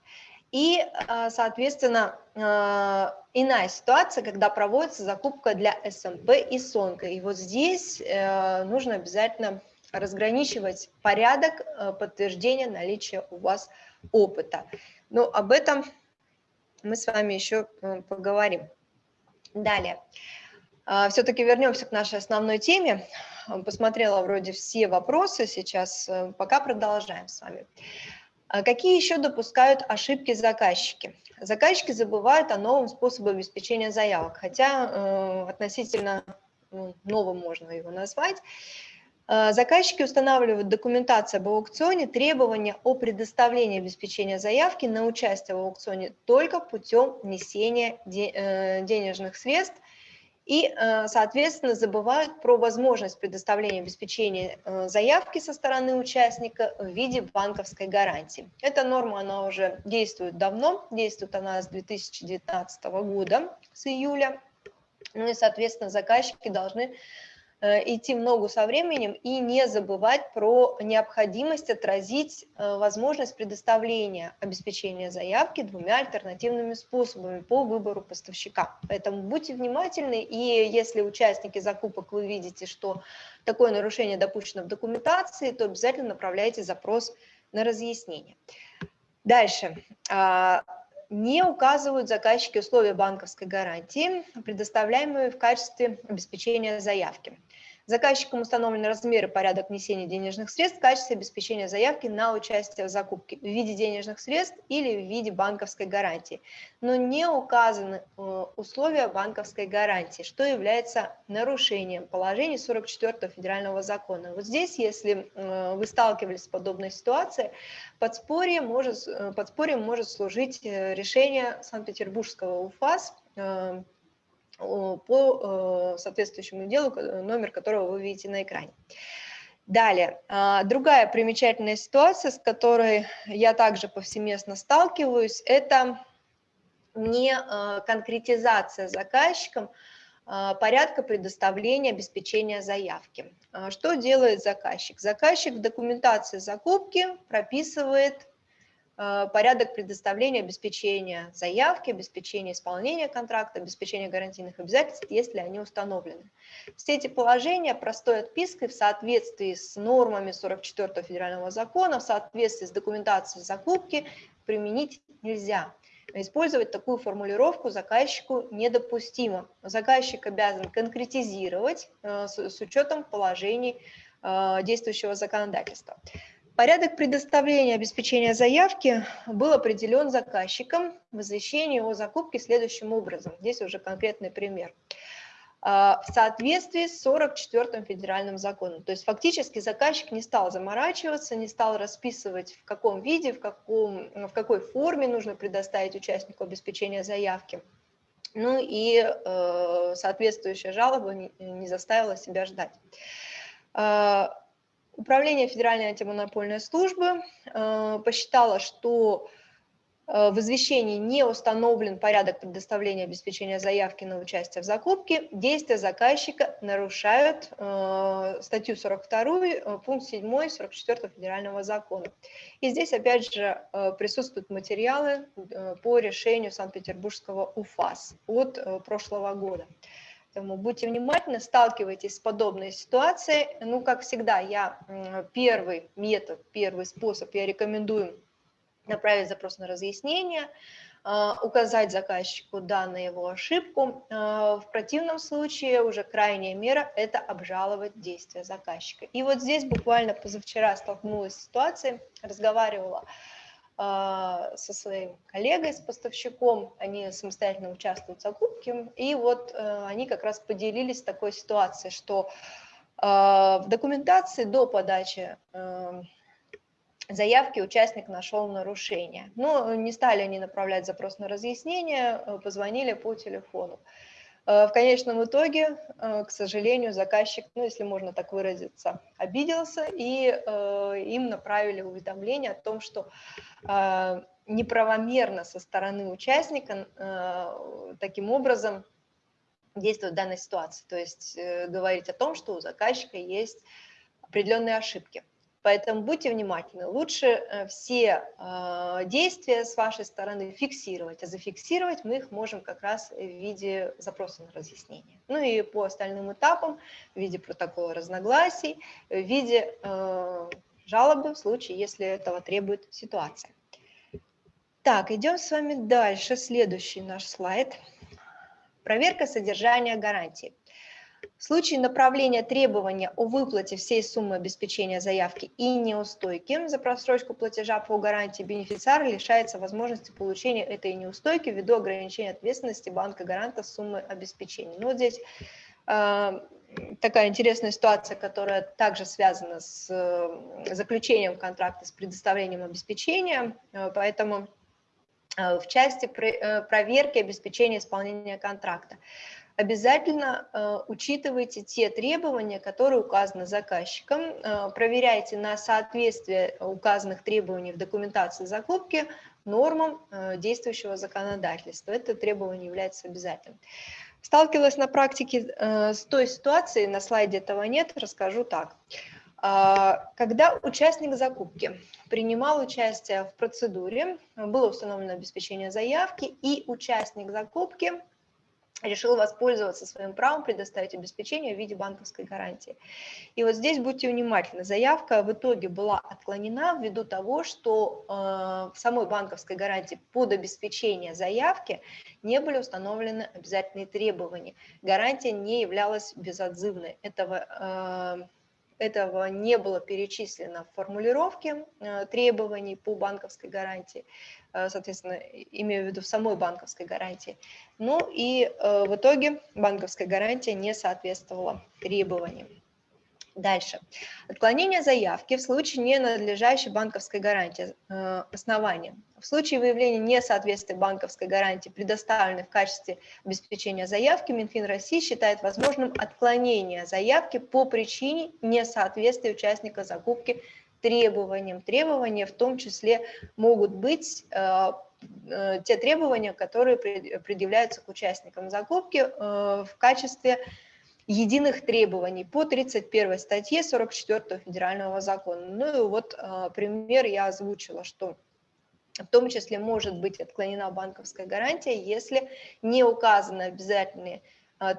И, а, соответственно, а, иная ситуация, когда проводится закупка для СМП и СОНКа. И вот здесь э, нужно обязательно разграничивать порядок э, подтверждения наличия у вас опыта. Но об этом мы с вами еще э, поговорим. Далее. А, Все-таки вернемся к нашей основной теме. Посмотрела вроде все вопросы сейчас, пока продолжаем с вами. А какие еще допускают ошибки заказчики? Заказчики забывают о новом способе обеспечения заявок, хотя э, относительно ну, новым можно его назвать. Э, заказчики устанавливают документацию об аукционе требования о предоставлении обеспечения заявки на участие в аукционе только путем внесения э, денежных средств и, э, соответственно, забывают про возможность предоставления обеспечения э, заявки со стороны участника в виде банковской гарантии. Эта норма, она уже действует давно, действует она с 2019 года, с июля. Ну и, соответственно, заказчики должны идти в ногу со временем и не забывать про необходимость отразить э, возможность предоставления обеспечения заявки двумя альтернативными способами по выбору поставщика. Поэтому будьте внимательны, и если участники закупок вы видите, что такое нарушение допущено в документации, то обязательно направляйте запрос на разъяснение. Дальше а, не указывают заказчики условия банковской гарантии, предоставляемые в качестве обеспечения заявки. Заказчикам установлены размеры порядок внесения денежных средств в качестве обеспечения заявки на участие в закупке в виде денежных средств или в виде банковской гарантии. Но не указаны э, условия банковской гарантии, что является нарушением положений 44 федерального закона. Вот здесь, если э, вы сталкивались с подобной ситуацией, подспорье может, э, подспорьем может служить решение Санкт-Петербургского УФАС по э, соответствующему делу, номер которого вы видите на экране. Далее, а, другая примечательная ситуация, с которой я также повсеместно сталкиваюсь, это не э, конкретизация заказчиком а, порядка предоставления обеспечения заявки. А, что делает заказчик? Заказчик в документации закупки прописывает порядок предоставления обеспечения заявки, обеспечения исполнения контракта, обеспечения гарантийных обязательств, если они установлены. Все эти положения простой отпиской в соответствии с нормами 44 федерального закона, в соответствии с документацией закупки применить нельзя. Использовать такую формулировку заказчику недопустимо. Заказчик обязан конкретизировать э, с учетом положений э, действующего законодательства. Порядок предоставления обеспечения заявки был определен заказчиком в извещении о закупке следующим образом. Здесь уже конкретный пример. А, в соответствии с 44 федеральным законом. То есть фактически заказчик не стал заморачиваться, не стал расписывать, в каком виде, в, каком, в какой форме нужно предоставить участнику обеспечения заявки. Ну и э, соответствующая жалоба не, не заставила себя ждать. Управление Федеральной антимонопольной службы э, посчитало, что Э, в извещении не установлен порядок предоставления обеспечения заявки на участие в закупке, действия заказчика нарушают э, статью 42, э, пункт 7 44 федерального закона. И здесь опять же э, присутствуют материалы э, по решению Санкт-Петербургского УФАС от прошлого года. Поэтому будьте внимательны, сталкивайтесь с подобной ситуацией. Ну, как всегда, я первый метод, первый способ я рекомендую направить запрос на разъяснение, а, указать заказчику данную его ошибку. А, в противном случае уже крайняя мера – это обжаловать действия заказчика. И вот здесь буквально позавчера столкнулась с ситуацией, разговаривала а, со своим коллегой, с поставщиком, они самостоятельно участвуют в закупке, и вот они как раз поделились такой ситуацией, что в документации до подачи заявки участник нашел нарушение. Но не стали они направлять запрос на разъяснение, э, позвонили по телефону. Э, в конечном итоге, э, к сожалению, заказчик, ну, если можно так выразиться, обиделся, и им направили уведомление о том, что неправомерно со стороны участника таким образом действует в данной ситуации. То есть говорить о том, что у заказчика есть определенные ошибки. Поэтому будьте внимательны. Лучше э, все э, действия с вашей стороны фиксировать, а зафиксировать мы их можем как раз в виде запроса на разъяснение. Ну и по остальным этапам, в виде протокола разногласий, в виде э, жалобы в случае, если этого требует ситуация. Так, идем с вами дальше. Следующий наш слайд. Проверка содержания гарантии. В случае направления требования о выплате всей суммы обеспечения заявки и неустойки за просрочку платежа по гарантии бенефициар лишается возможности получения этой неустойки ввиду ограничения ответственности банка-гаранта суммы обеспечения. Ну, вот здесь э, такая интересная ситуация, которая также связана с э, заключением контракта, с предоставлением обеспечения, э, поэтому э, в части э, проверки обеспечения исполнения контракта обязательно э, учитывайте те требования, которые указаны заказчиком, э, проверяйте на соответствие указанных требований в документации закупки нормам э, действующего законодательства. Это требование является обязательным. Сталкивалась на практике э, с той ситуацией, на слайде этого нет, расскажу так. Э, когда участник закупки принимал участие в процедуре, было установлено обеспечение заявки, и участник закупки решил воспользоваться своим правом предоставить обеспечение в виде банковской гарантии. И вот здесь будьте внимательны, заявка в итоге была отклонена ввиду того, что э, в самой банковской гарантии под обеспечение заявки не были установлены обязательные требования. Гарантия не являлась безотзывной. Этого, э, этого не было перечислено в формулировке э, требований по банковской гарантии. Э, соответственно, имею в виду в самой банковской гарантии. Ну и э, в итоге банковская гарантия не соответствовала требованиям. Дальше. Отклонение заявки в случае ненадлежащей банковской гарантии э, основания. В случае выявления несоответствия банковской гарантии, предоставленной в качестве обеспечения заявки, Минфин России считает возможным отклонение заявки по причине несоответствия участника закупки требованиям. Требования в том числе могут быть э, э, те требования, которые предъявляются к участникам закупки э, в качестве единых требований по 31 статье 44 федерального закона. Ну и вот пример я озвучила, что в том числе может быть отклонена банковская гарантия, если не указаны обязательные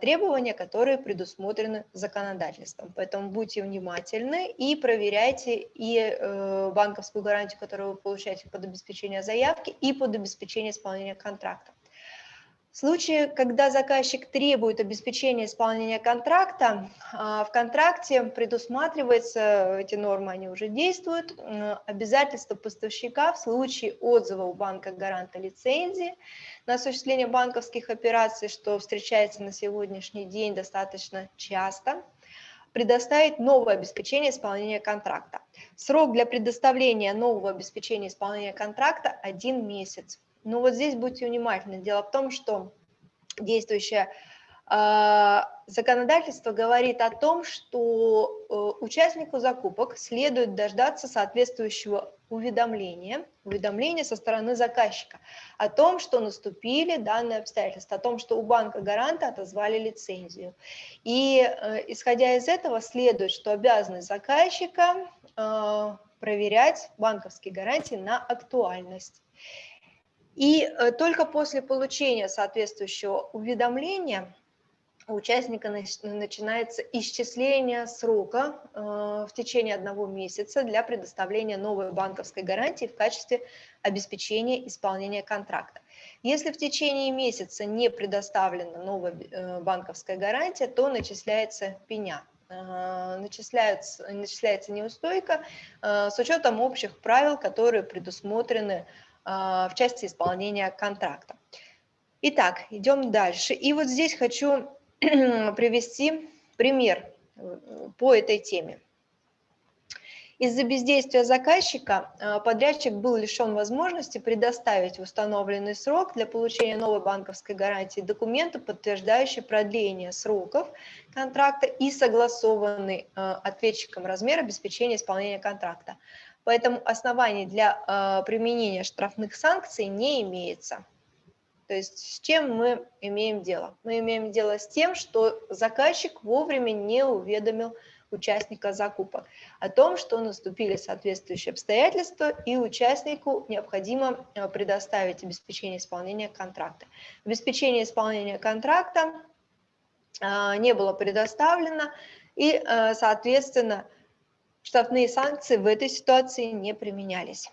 требования, которые предусмотрены законодательством. Поэтому будьте внимательны и проверяйте и э, банковскую гарантию, которую вы получаете под обеспечение заявки, и под обеспечение исполнения контракта. В случае, когда заказчик требует обеспечения исполнения контракта, а, в контракте предусматривается, эти нормы, они уже действуют, обязательство поставщика в случае отзыва у банка гаранта лицензии на осуществление банковских операций, что встречается на сегодняшний день достаточно часто, предоставить новое обеспечение исполнения контракта. Срок для предоставления нового обеспечения исполнения контракта – один месяц. Но вот здесь будьте внимательны. Дело в том, что действующая А, законодательство говорит о том, что э, участнику закупок следует дождаться соответствующего уведомления, уведомления со стороны заказчика о том, что наступили данные обстоятельства, о том, что у банка гаранта отозвали лицензию. И э, исходя из этого следует, что обязанность заказчика э, проверять банковские гарантии на актуальность. И только после получения соответствующего уведомления у участника начинается исчисление срока э, в течение одного месяца для предоставления новой банковской гарантии в качестве обеспечения исполнения контракта. Если в течение месяца не предоставлена новая э, банковская гарантия, то начисляется пеня э, начисляется, начисляется неустойка с учетом общих правил, которые предусмотрены в части исполнения контракта. Итак, идем дальше. И вот здесь хочу <clears throat> привести пример э, по этой теме. Из-за бездействия заказчика э, подрядчик был лишен возможности предоставить в установленный срок для получения новой банковской гарантии документы, подтверждающие продление сроков контракта и согласованный э, ответчиком размер обеспечения исполнения контракта. Поэтому оснований для применения штрафных санкций не имеется. То есть с чем мы имеем дело? Мы имеем дело с тем, что заказчик вовремя не уведомил участника закупок о том, что наступили соответствующие обстоятельства, и участнику необходимо э, предоставить обеспечение исполнения контракта. Обеспечение исполнения контракта э, не было предоставлено, и, соответственно, штрафные санкции в этой ситуации не применялись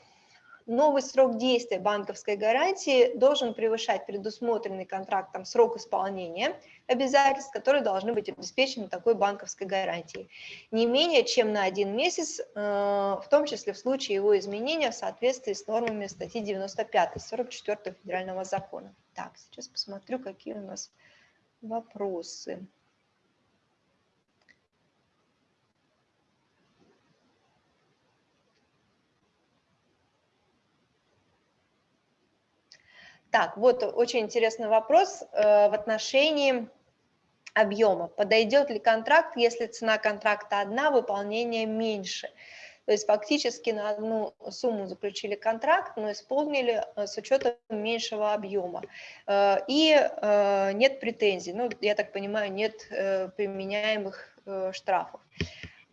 новый срок действия банковской гарантии должен превышать предусмотренный контрактом срок исполнения обязательств, которые должны быть обеспечены такой банковской гарантией. Не менее чем на один месяц, э, в том числе в случае его изменения в соответствии с нормами статьи 95 44 федерального закона. Так, сейчас посмотрю, какие у нас вопросы. Так, вот очень интересный вопрос э, в отношении объема. Подойдет ли контракт, если цена контракта одна, выполнение меньше? То есть фактически на одну сумму заключили контракт, но исполнили э, с учетом меньшего объема. Э, и нет претензий, ну, я так понимаю, нет применяемых штрафов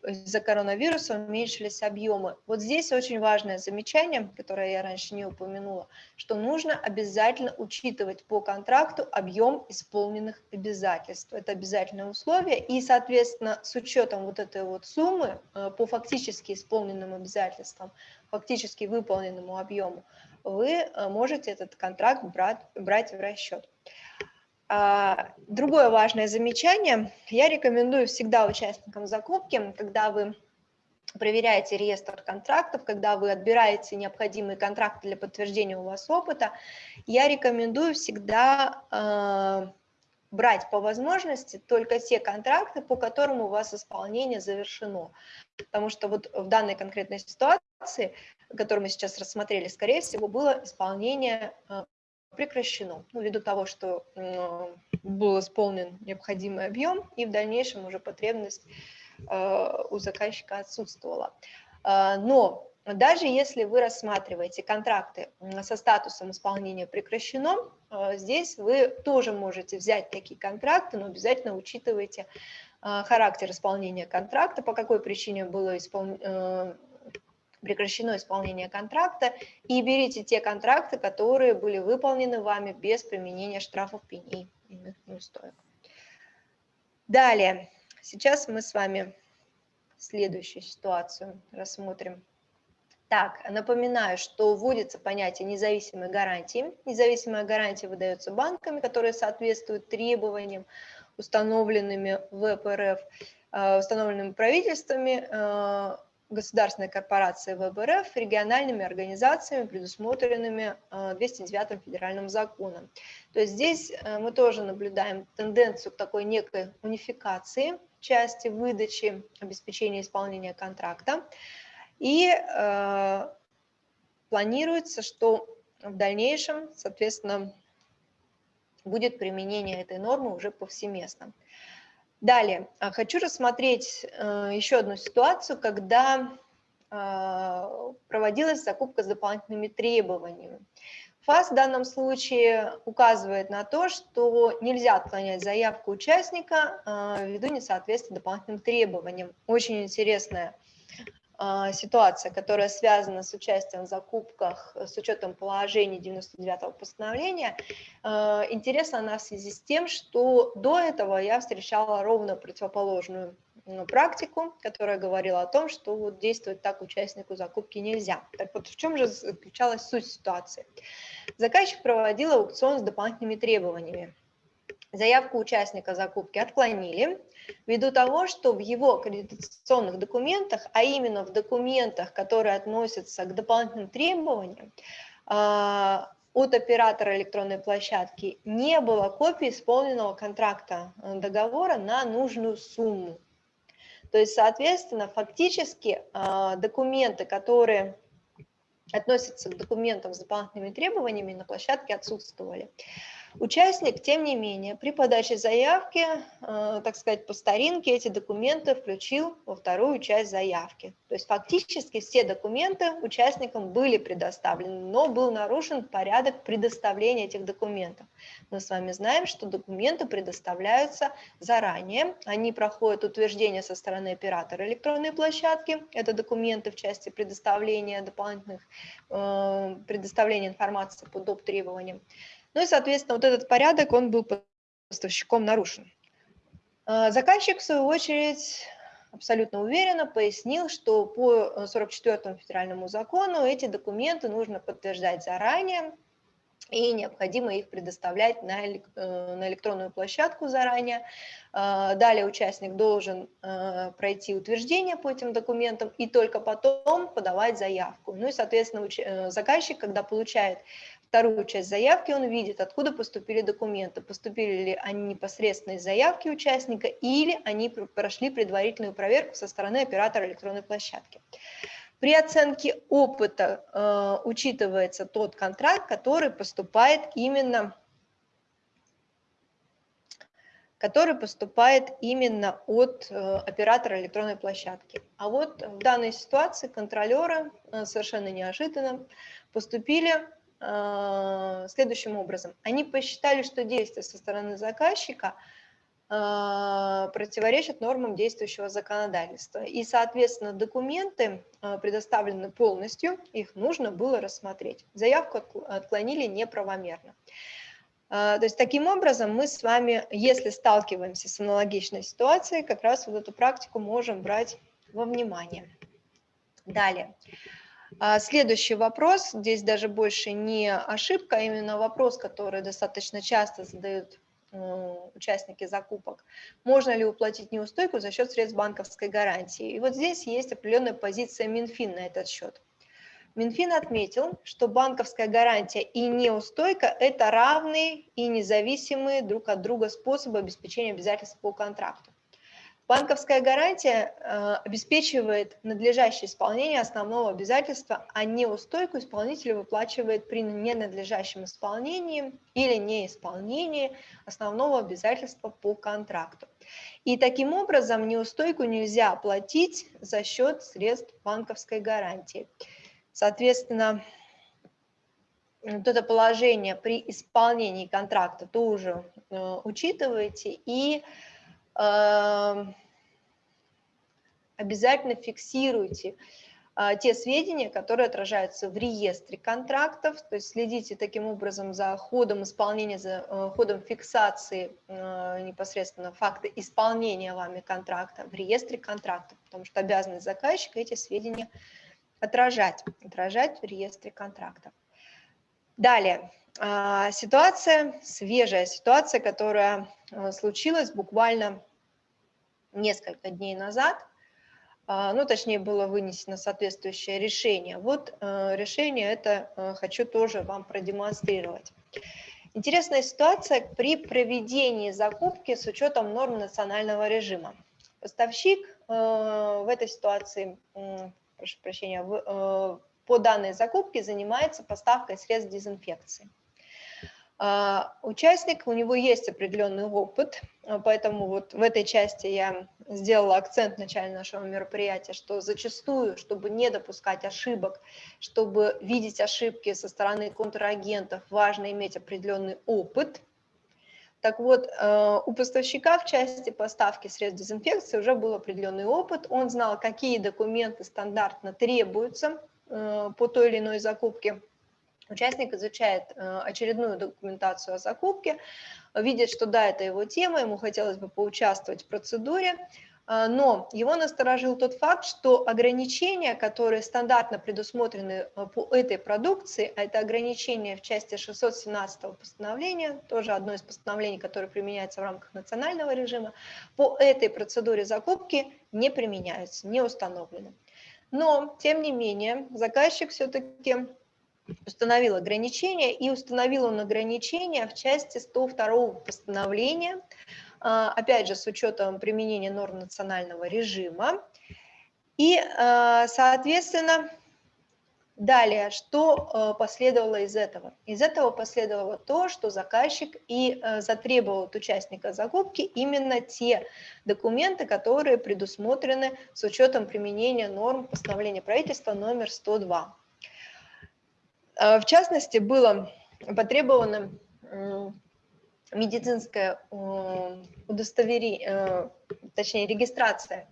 из-за коронавируса уменьшились объемы. Вот здесь очень важное замечание, которое я раньше не упомянула, что нужно обязательно учитывать по контракту объем исполненных обязательств. Это обязательное условие, и, соответственно, с учетом вот этой вот суммы э, по фактически исполненным обязательствам, фактически выполненному объему, вы э, можете этот контракт брать, брать в расчет. А, другое важное замечание. Я рекомендую всегда участникам закупки, когда вы проверяете реестр контрактов, когда вы отбираете необходимые контракты для подтверждения у вас опыта, я рекомендую всегда э, брать по возможности только те контракты, по которым у вас исполнение завершено. Потому что вот в данной конкретной ситуации, которую мы сейчас рассмотрели, скорее всего, было исполнение э, прекращено, ну, ввиду того, что был исполнен необходимый объем, и в дальнейшем уже потребность э, у заказчика отсутствовала. Э, но даже если вы рассматриваете контракты со статусом исполнения прекращено, э, здесь вы тоже можете взять такие контракты, но обязательно учитывайте характер исполнения контракта, по какой причине было исполнено прекращено исполнение контракта, и берите те контракты, которые были выполнены вами без применения штрафов, пеней и неустоек. Далее, сейчас мы с вами следующую ситуацию рассмотрим. Так, напоминаю, что вводится понятие независимой гарантии. Независимая гарантия выдается банками, которые соответствуют требованиям, установленными в ВПРФ, э, установленными правительствами, э, государственной корпорации ВБРФ региональными организациями, предусмотренными 209 э, федеральным законом. То есть здесь э, мы тоже наблюдаем тенденцию к такой некой унификации части выдачи, обеспечения исполнения контракта. И э, планируется, что в дальнейшем, соответственно, будет применение этой нормы уже повсеместно. Далее, а, хочу рассмотреть э, еще одну ситуацию, когда а, проводилась закупка с дополнительными требованиями. ФАС в данном случае указывает на то, что нельзя отклонять заявку участника а, ввиду несоответствия дополнительным требованиям. Очень интересная ситуация, которая связана с участием в закупках с учетом положений 99-го постановления, а, интересна она в связи с тем, что до этого я встречала ровно противоположную практику, которая говорила о том, что вот действовать так участнику закупки нельзя. Так вот, в чем же заключалась суть ситуации? Заказчик проводил аукцион с дополнительными требованиями. Заявку участника закупки отклонили, ввиду того, что в его аккредитационных документах, а именно в документах, которые относятся к дополнительным требованиям, а, от оператора электронной площадки не было копии исполненного контракта э, договора на нужную сумму. То есть, соответственно, фактически а, документы, которые относятся к документам с дополнительными требованиями, на площадке отсутствовали. Участник, тем не менее, при подаче заявки, э, так сказать, по старинке эти документы включил во вторую часть заявки. То есть фактически все документы участникам были предоставлены, но был нарушен порядок предоставления этих документов. Мы с вами знаем, что документы предоставляются заранее, они проходят утверждение со стороны оператора электронной площадки, это документы в части предоставления дополнительных, э, предоставления информации по доп. требованиям. Ну и, соответственно, вот этот порядок, он был поставщиком нарушен. А, заказчик, в свою очередь, абсолютно уверенно пояснил, что по 44 федеральному закону эти документы нужно подтверждать заранее, и необходимо их предоставлять на, э, на электронную площадку заранее. А, далее участник должен э, пройти утверждение по этим документам и только потом подавать заявку. Ну и, соответственно, э, заказчик, когда получает вторую часть заявки, он видит, откуда поступили документы, поступили ли они непосредственно из заявки участника или они прошли предварительную проверку со стороны оператора электронной площадки. При оценке опыта э, учитывается тот контракт, который поступает именно который поступает именно от э, оператора электронной площадки. А вот в данной ситуации контролеры э, совершенно неожиданно поступили э, следующим образом. Они посчитали, что действия со стороны заказчика – а, противоречат нормам действующего законодательства. И, соответственно, документы а, предоставлены полностью, их нужно было рассмотреть. Заявку отклонили неправомерно. А, то есть таким образом мы с вами, если сталкиваемся с аналогичной ситуацией, как раз вот эту практику можем брать во внимание. Далее. Следующий вопрос, здесь даже больше не ошибка, а именно вопрос, который достаточно часто задают Э, участники закупок, можно ли уплатить неустойку за счет средств банковской гарантии. И вот здесь есть определенная позиция Минфин на этот счет. Минфин отметил, что банковская гарантия и неустойка – это равные и независимые друг от друга способы обеспечения обязательств по контракту. Банковская гарантия э, обеспечивает надлежащее исполнение основного обязательства, а неустойку исполнитель выплачивает при ненадлежащем исполнении или неисполнении основного обязательства по контракту. И таким образом неустойку нельзя оплатить за счет средств банковской гарантии. Соответственно, вот это положение при исполнении контракта тоже э, учитывайте и Эм, обязательно фиксируйте а, те сведения, которые отражаются в реестре контрактов, то есть следите таким образом за ходом исполнения, за э, ходом фиксации э, непосредственно факта исполнения вами контракта в реестре контрактов, потому что обязанность заказчика эти сведения отражать, отражать в реестре контрактов. Далее, ситуация, свежая ситуация, которая э, случилась буквально несколько дней назад, а, ну, точнее, было вынесено соответствующее решение. Вот решение это хочу тоже вам продемонстрировать. Интересная ситуация при проведении закупки с учетом норм национального режима. Поставщик в этой ситуации, прошу прощения, по данной закупке занимается поставкой средств дезинфекции. А, участник, у него есть определенный опыт, а, поэтому вот в этой части я сделала акцент в начале нашего мероприятия, что зачастую, чтобы не допускать ошибок, чтобы видеть ошибки со стороны контрагентов, важно иметь определенный опыт. Так вот, а, у поставщика в части поставки средств дезинфекции уже был определенный опыт, он знал, какие документы стандартно требуются по той или иной закупке, Участник изучает э, очередную документацию о закупке, видит, что да, это его тема, ему хотелось бы поучаствовать в процедуре, э, но его насторожил тот факт, что ограничения, которые стандартно предусмотрены э, по этой продукции, а это ограничения в части 617 постановления, тоже одно из постановлений, которое применяется в рамках национального режима, по этой процедуре закупки не применяются, не установлены. Но, тем не менее, заказчик все-таки установил ограничения, и установил он ограничения в части 102 постановления, а, опять же, с учетом применения норм национального режима. И, а, соответственно, далее, что а, последовало из этого? Из этого последовало то, что заказчик и затребовал от участника закупки именно те документы, которые предусмотрены с учетом применения норм постановления правительства номер 102. А, в частности, было потребовано медицинское удостоверение, э, точнее регистрация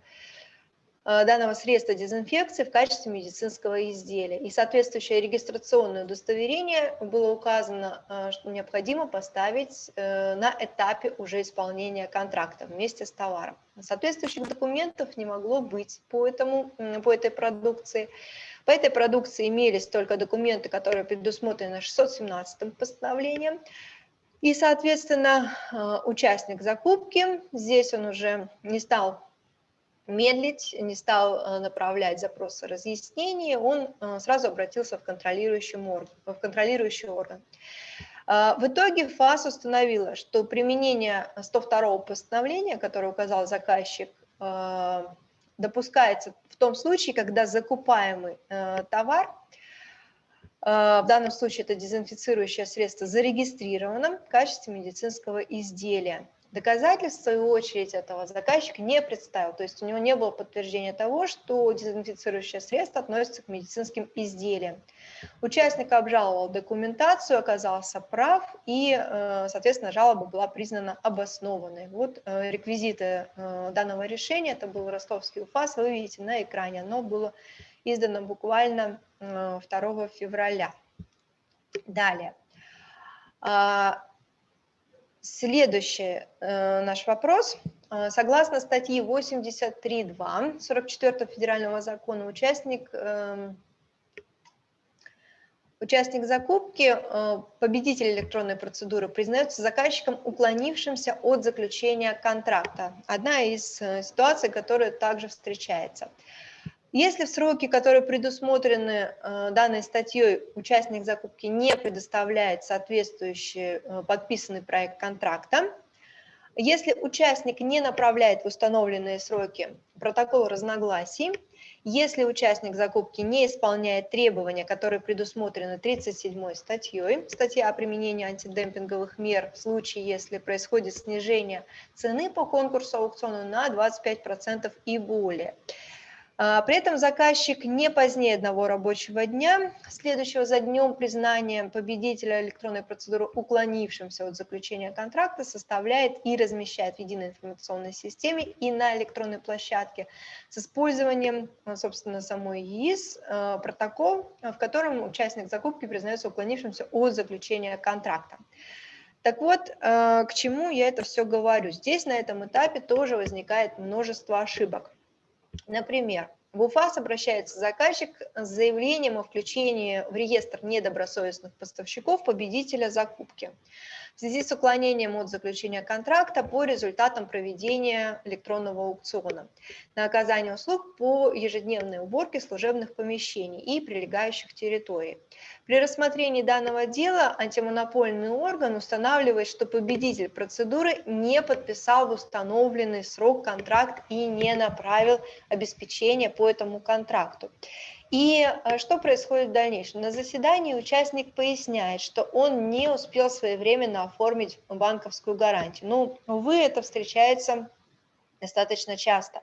э, данного средства дезинфекции в качестве медицинского изделия. И соответствующее регистрационное удостоверение было указано, э, что необходимо поставить на этапе уже исполнения контракта вместе с товаром. Соответствующих документов не могло быть по, этому, по этой продукции. По этой продукции имелись только документы, которые предусмотрены 617 постановлением. И, соответственно, э, участник закупки, здесь он уже не стал медлить, не стал э, направлять запросы разъяснений, он э, сразу обратился в контролирующий орган. В контролирующий орган. В итоге ФАС установила, что применение 102 постановления, которое указал заказчик, допускается в том случае, когда закупаемый э, товар, э, в данном случае это дезинфицирующее средство, зарегистрировано в качестве медицинского изделия. Доказательств, в свою очередь, этого заказчик не представил, то есть у него не было подтверждения того, что дезинфицирующее средство относится к медицинским изделиям. Участник обжаловал документацию, оказался прав, и, э, соответственно, жалоба была признана обоснованной. Вот э, реквизиты э, данного решения, это был ростовский УФАС, вы видите на экране, оно было издано буквально 2 февраля. Далее. Следующий э, наш вопрос. Э, согласно статьи 83.2 44 федерального закона, участник, э, участник закупки, э, победитель электронной процедуры, признается заказчиком, уклонившимся от заключения контракта. Одна из э, ситуаций, которая также встречается. Если в сроки, которые предусмотрены э, данной статьей, участник закупки не предоставляет соответствующий э, подписанный проект контракта, если участник не направляет в установленные сроки протокол разногласий, если участник закупки не исполняет требования, которые предусмотрены 37 статьей, статья о применении антидемпинговых мер в случае, если происходит снижение цены по конкурсу аукциона на 25% и более – при этом заказчик не позднее одного рабочего дня, следующего за днем признания победителя электронной процедуры, уклонившимся от заключения контракта, составляет и размещает в единой информационной системе и на электронной площадке с использованием, а, собственно, самой ЕИС а, протокол, в котором участник закупки признается уклонившимся от заключения контракта. Так вот, к чему я это все говорю? Здесь на этом этапе тоже возникает множество ошибок. Например, в УФАС обращается заказчик с заявлением о включении в реестр недобросовестных поставщиков победителя закупки в связи с уклонением от заключения контракта по результатам проведения электронного аукциона на оказание услуг по ежедневной уборке служебных помещений и прилегающих территорий. При рассмотрении данного дела антимонопольный орган устанавливает, что победитель процедуры не подписал в установленный срок контракт и не направил обеспечение по этому контракту. И э, что происходит в дальнейшем? На заседании участник поясняет, что он не успел своевременно оформить банковскую гарантию. Ну, увы, это встречается достаточно часто.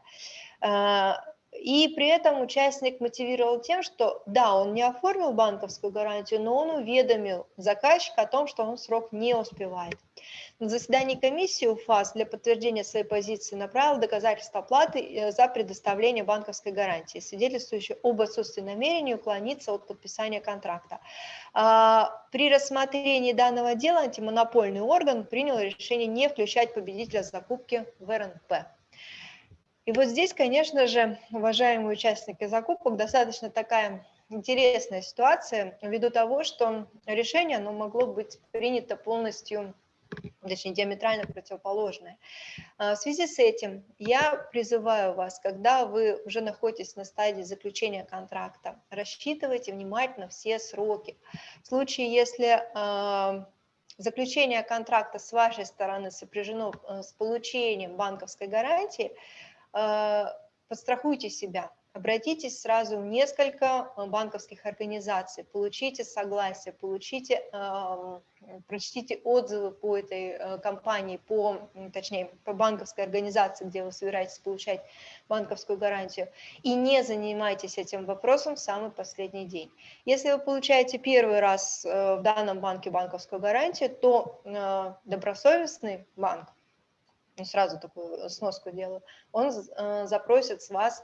И при этом участник мотивировал тем, что да, он не оформил банковскую гарантию, но он уведомил заказчика о том, что он срок не успевает. На заседании комиссии УФАС для подтверждения своей позиции направил доказательства оплаты э, за предоставление банковской гарантии, свидетельствующие об отсутствии намерения уклониться от подписания контракта. А, при рассмотрении данного дела антимонопольный орган принял решение не включать победителя закупки в РНП. И вот здесь, конечно же, уважаемые участники закупок, достаточно такая интересная ситуация ввиду того, что решение оно могло быть принято полностью, точнее диаметрально противоположное. А, в связи с этим я призываю вас, когда вы уже находитесь на стадии заключения контракта, рассчитывайте внимательно все сроки. В случае, если а, заключение контракта с вашей стороны сопряжено э, с получением банковской гарантии, подстрахуйте себя, обратитесь сразу в несколько э, банковских организаций, получите согласие, получите, эм, прочтите отзывы по этой э, компании, по, точнее, по банковской организации, где вы собираетесь получать банковскую гарантию, и не занимайтесь этим вопросом в самый последний день. Если вы получаете первый раз в данном банке банковскую гарантию, то добросовестный банк ну, сразу такую сноску делаю, он э, запросит с вас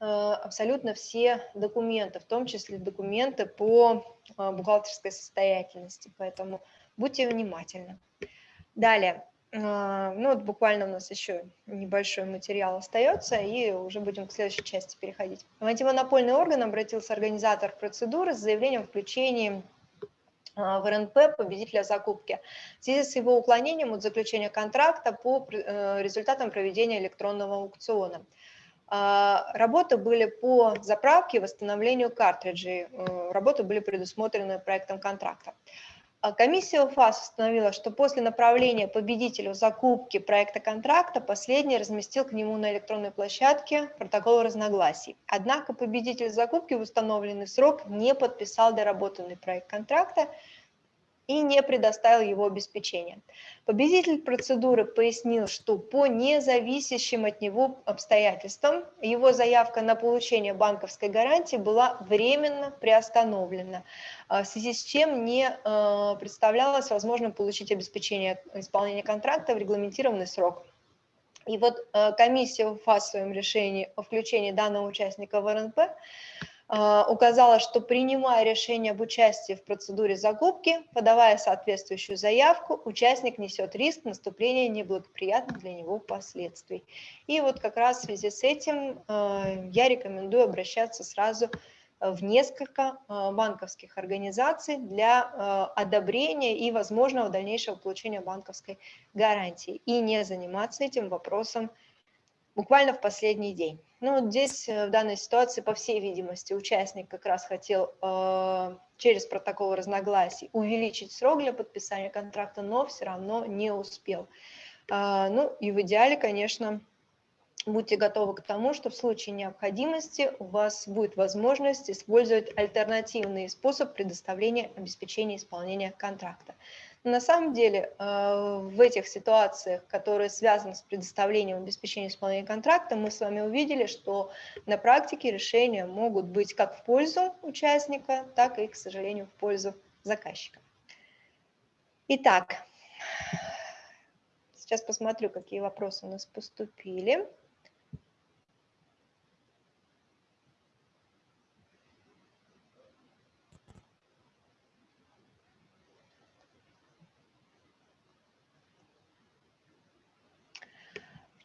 э, абсолютно все документы, в том числе документы по э, бухгалтерской состоятельности, поэтому будьте внимательны. Далее, ну вот буквально у нас еще небольшой материал остается, и уже будем к следующей части переходить. В антимонопольный орган обратился организатор процедуры с заявлением о включении в РНП победителя закупки в связи с его уклонением от заключения контракта по э, результатам проведения электронного аукциона. А, работы были по заправке и восстановлению картриджей, э, работы были предусмотрены проектом контракта. А комиссия УФАС установила, что после направления победителю закупки проекта контракта последний разместил к нему на электронной площадке протокол разногласий. Однако победитель закупки в установленный срок не подписал доработанный проект контракта и не предоставил его обеспечение. Победитель процедуры пояснил, что по независящим от него обстоятельствам его заявка на получение банковской гарантии была временно приостановлена, а, в связи с чем не а, представлялось возможным получить обеспечение исполнения контракта в регламентированный срок. И вот а, комиссия в фасовом решении о включении данного участника в РНП указала, что принимая решение об участии в процедуре закупки, подавая соответствующую заявку, участник несет риск наступления неблагоприятных для него последствий. И вот как раз в связи с этим а, я рекомендую обращаться сразу в несколько а, банковских организаций для одобрения и возможного дальнейшего получения банковской гарантии и не заниматься этим вопросом буквально в последний день. Ну, здесь э, в данной ситуации, по всей видимости, участник как раз хотел э, через протокол разногласий увеличить срок для подписания контракта, но все равно не успел. Э, ну, и в идеале, конечно, будьте готовы к тому, что в случае необходимости у вас будет возможность использовать альтернативный способ предоставления обеспечения исполнения контракта. На самом деле э, в этих ситуациях, которые связаны с предоставлением обеспечения исполнения контракта, мы с вами увидели, что на практике решения могут быть как в пользу участника, так и, к сожалению, в пользу заказчика. Итак, сейчас посмотрю, какие вопросы у нас поступили.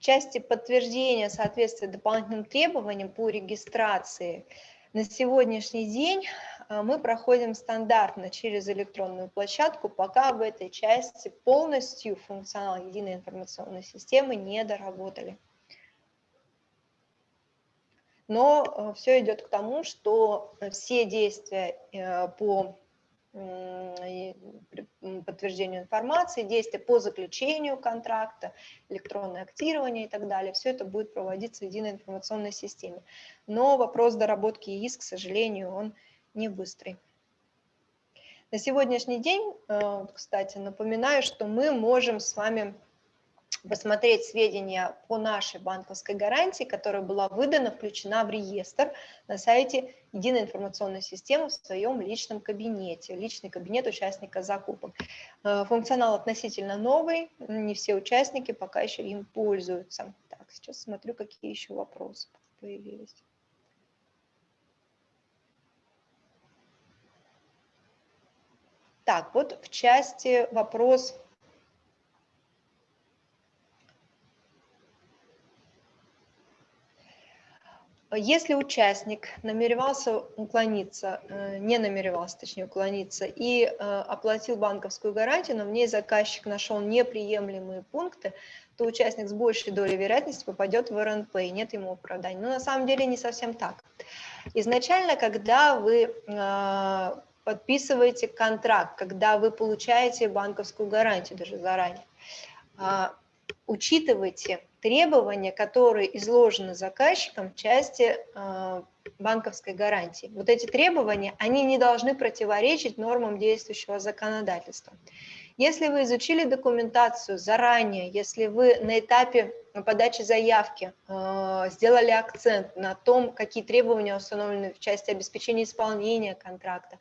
Части подтверждения соответствия дополнительным требованиям по регистрации на сегодняшний день а, мы проходим стандартно через электронную площадку, пока в этой части полностью функционал единой информационной системы не доработали. Но а, все идет к тому, что все действия э, по подтверждению информации, действия по заключению контракта, электронное актирование и так далее. Все это будет проводиться в единой информационной системе. Но вопрос доработки ИИС, к сожалению, он не быстрый. На сегодняшний день, э, кстати, напоминаю, что мы можем с вами посмотреть сведения по нашей банковской гарантии, которая была выдана, включена в реестр на сайте Единой информационной системы в своем личном кабинете, личный кабинет участника закупок. Э, функционал относительно новый, не все участники пока еще им пользуются. Так, сейчас смотрю, какие еще вопросы появились. Так, вот в части вопрос Если участник намеревался уклониться, э, не намеревался, точнее, уклониться, и э, оплатил банковскую гарантию, но в ней заказчик нашел неприемлемые пункты, то участник с большей долей вероятности попадет в РНП, и нет ему оправдания. Но на самом деле не совсем так. Изначально, когда вы э, подписываете контракт, когда вы получаете банковскую гарантию даже заранее, учитывайте требования, которые изложены заказчиком в части э, банковской гарантии. Вот эти требования, они не должны противоречить нормам действующего законодательства. Если вы изучили документацию заранее, если вы на этапе подачи заявки э, сделали акцент на том, какие требования установлены в части обеспечения исполнения контракта,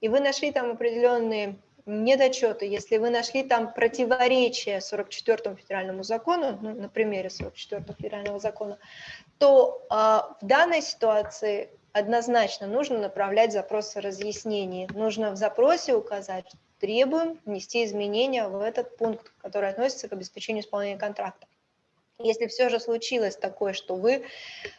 и вы нашли там определенные недочеты, если вы нашли там противоречие 44 федеральному закону, ну, на примере 44 федерального закона, то э, в данной ситуации однозначно нужно направлять запросы разъяснений. Нужно в запросе указать, требуем внести изменения в этот пункт, который относится к обеспечению исполнения контракта. Если все же случилось такое, что вы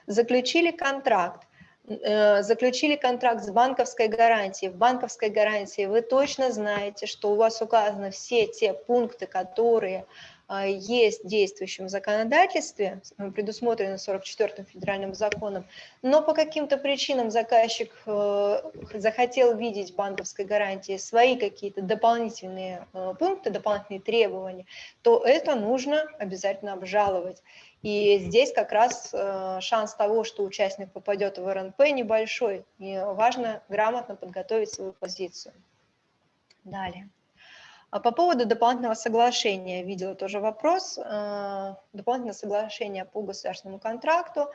заключили контракт, заключили контракт с банковской гарантией. В банковской гарантии вы точно знаете, что у вас указаны все те пункты, которые а, есть в действующем законодательстве, предусмотрено 44-м федеральным законом, но по каким-то причинам заказчик э, захотел видеть в банковской гарантии свои какие-то дополнительные э, пункты, дополнительные требования, то это нужно обязательно обжаловать. И здесь как раз э, шанс того, что участник попадет в РНП небольшой. И важно грамотно подготовить свою позицию. Далее. А по поводу дополнительного соглашения, видела тоже вопрос. Э, дополнительное соглашение по государственному контракту.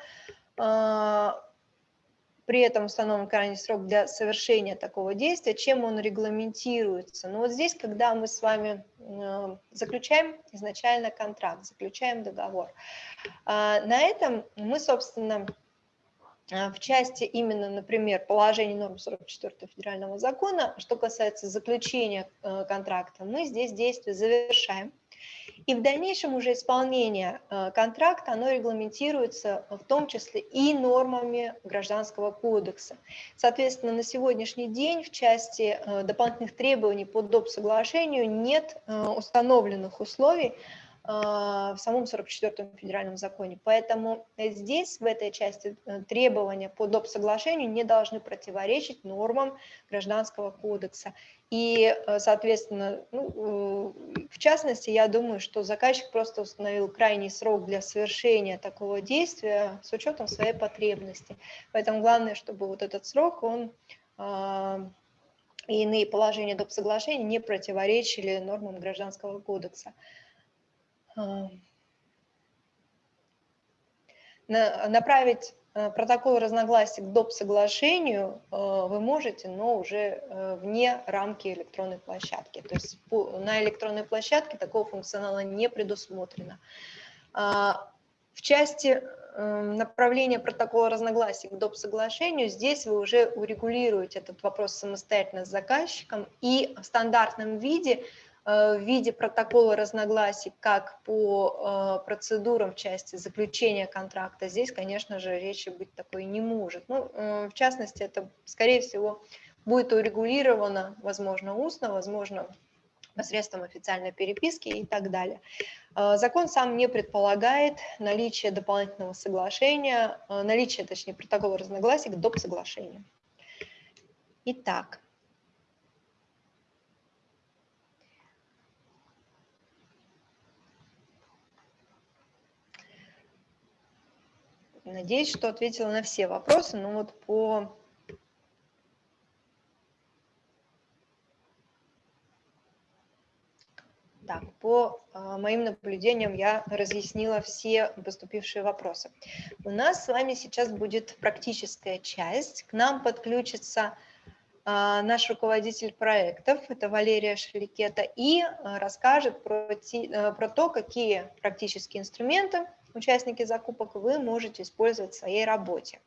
При этом установлен крайний срок для совершения такого действия, чем он регламентируется. Но вот здесь, когда мы с вами э, заключаем изначально контракт, заключаем договор, а, на этом мы, собственно, э, в части именно, например, положений норм 44 федерального закона, что касается заключения э, контракта, мы здесь действие завершаем, и в дальнейшем уже исполнение э, контракта, оно регламентируется в том числе и нормами Гражданского кодекса. Соответственно, на сегодняшний день в части э, дополнительных требований по доп. соглашению нет э, установленных условий, в самом 44-м федеральном законе. Поэтому здесь, в этой части, требования по доп. соглашению не должны противоречить нормам Гражданского кодекса. И, э, соответственно, ну, э, в частности, я думаю, что заказчик просто установил крайний срок для совершения такого действия с учетом своей потребности. Поэтому главное, чтобы вот этот срок, он а, и иные положения доп. соглашения не противоречили нормам Гражданского кодекса. А, направить Э, протокол разногласий к доп. соглашению э, вы можете, но уже э, вне рамки электронной площадки. То есть на электронной площадке такого функционала не предусмотрено. А, в части направления протокола разногласий к доп. соглашению, здесь вы уже урегулируете этот вопрос самостоятельно с заказчиком и в стандартном виде в виде протокола разногласий как по э, процедурам в части заключения контракта, здесь, конечно же, речи быть такой не может. Ну, э, в частности, это, скорее всего, будет урегулировано, возможно, устно, возможно, посредством официальной переписки и так далее. Закон сам не предполагает наличие дополнительного соглашения, наличие, точнее, протокола разногласий к доп. соглашению. Итак, Надеюсь, что ответила на все вопросы, но вот по Так, по э, моим наблюдениям я разъяснила все поступившие вопросы. У нас с вами сейчас будет практическая часть. К нам подключится наш руководитель проектов, это Валерия Шеликета, и э, расскажет про, те, про то, какие практические инструменты участники закупок вы можете использовать в своей работе.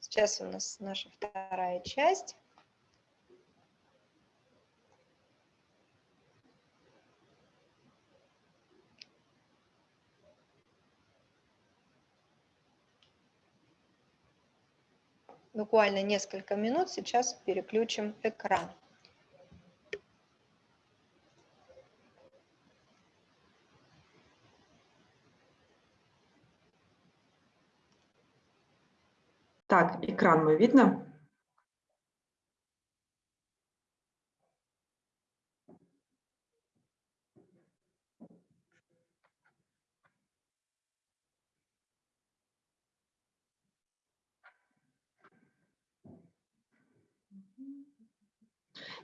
Сейчас у нас наша вторая часть. Буквально несколько минут, сейчас переключим экран. Так, экран мы видно?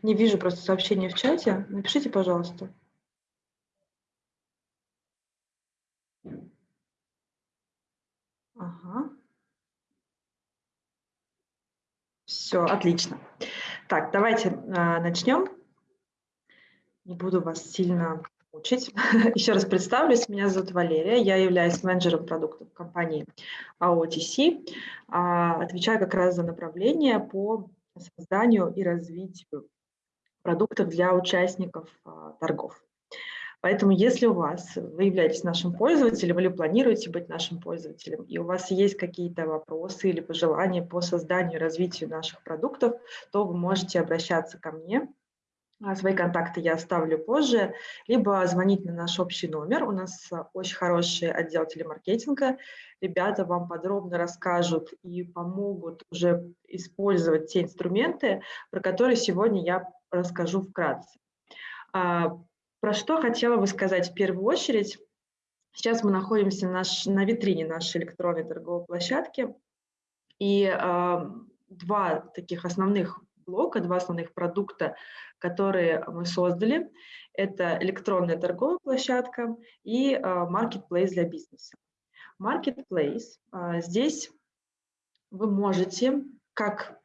Не вижу просто сообщения в чате. Напишите, пожалуйста. Ага. Все, отлично. Так, давайте а, начнем. Не буду вас сильно учить. <laughs> Еще раз представлюсь. Меня зовут Валерия. Я являюсь менеджером продуктов компании AOTC. А, отвечаю как раз за направление по созданию и развитию продуктов для участников а, торгов. Поэтому если у вас, вы являетесь нашим пользователем или планируете быть нашим пользователем, и у вас есть какие-то вопросы или пожелания по созданию и развитию наших продуктов, то вы можете обращаться ко мне. А, свои контакты я оставлю позже, либо звонить на наш общий номер. У нас очень хороший отдел телемаркетинга. Ребята вам подробно расскажут и помогут уже использовать те инструменты, про которые сегодня я расскажу вкратце. А, про что хотела бы сказать в первую очередь. Сейчас мы находимся наш, на витрине нашей электронной торговой площадки, и э, два таких основных блока, два основных продукта, которые мы создали, это электронная торговая площадка и э, marketplace для бизнеса. Marketplace, э, здесь вы можете как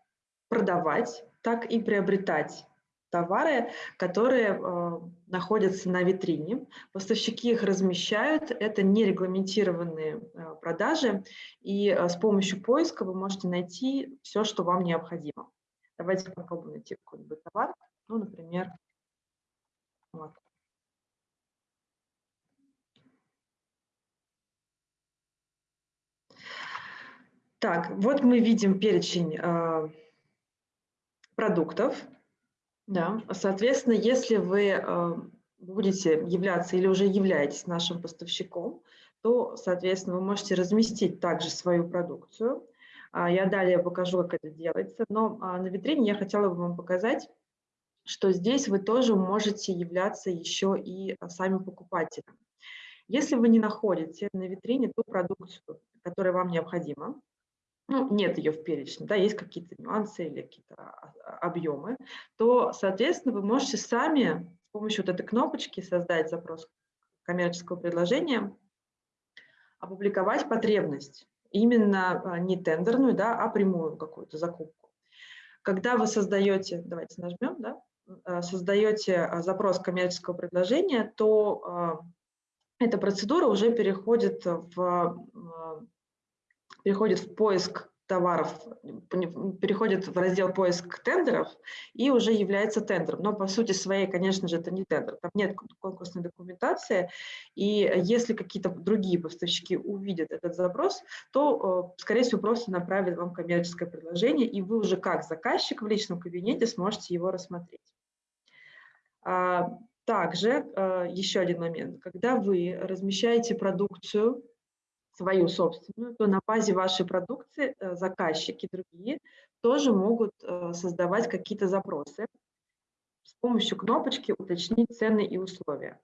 продавать, так и приобретать товары, которые э, находятся на витрине. Поставщики их размещают, это нерегламентированные э, продажи, и э, с помощью поиска вы можете найти все, что вам необходимо. Давайте попробуем найти какой-нибудь товар, ну, например, вот. Так, вот мы видим перечень э, продуктов, да, соответственно, если вы э, будете являться или уже являетесь нашим поставщиком, то, соответственно, вы можете разместить также свою продукцию. А, я далее покажу, как это делается, но а, на витрине я хотела бы вам показать, что здесь вы тоже можете являться еще и а, сами покупателем. Если вы не находите на витрине ту продукцию, которая вам необходима, ну, нет ее в перечне, да, есть какие-то нюансы или какие-то объемы, то, соответственно, вы можете сами с помощью вот этой кнопочки создать запрос коммерческого предложения, опубликовать потребность, именно а, не тендерную, да, а прямую какую-то закупку. Когда вы создаете, давайте нажмем, да, создаете запрос коммерческого предложения, то эта процедура уже переходит в переходит в поиск товаров, переходит в раздел поиск тендеров и уже является тендером. Но по сути своей, конечно же, это не тендер. Там нет конкурсной документации. И если какие-то другие поставщики увидят этот запрос, то, э, скорее всего, просто направят вам коммерческое предложение, и вы уже как заказчик в личном кабинете сможете его рассмотреть. А, также э, еще один момент. Когда вы размещаете продукцию свою собственную, то на базе вашей продукции э, заказчики другие тоже могут э, создавать какие-то запросы с помощью кнопочки «Уточнить цены и условия».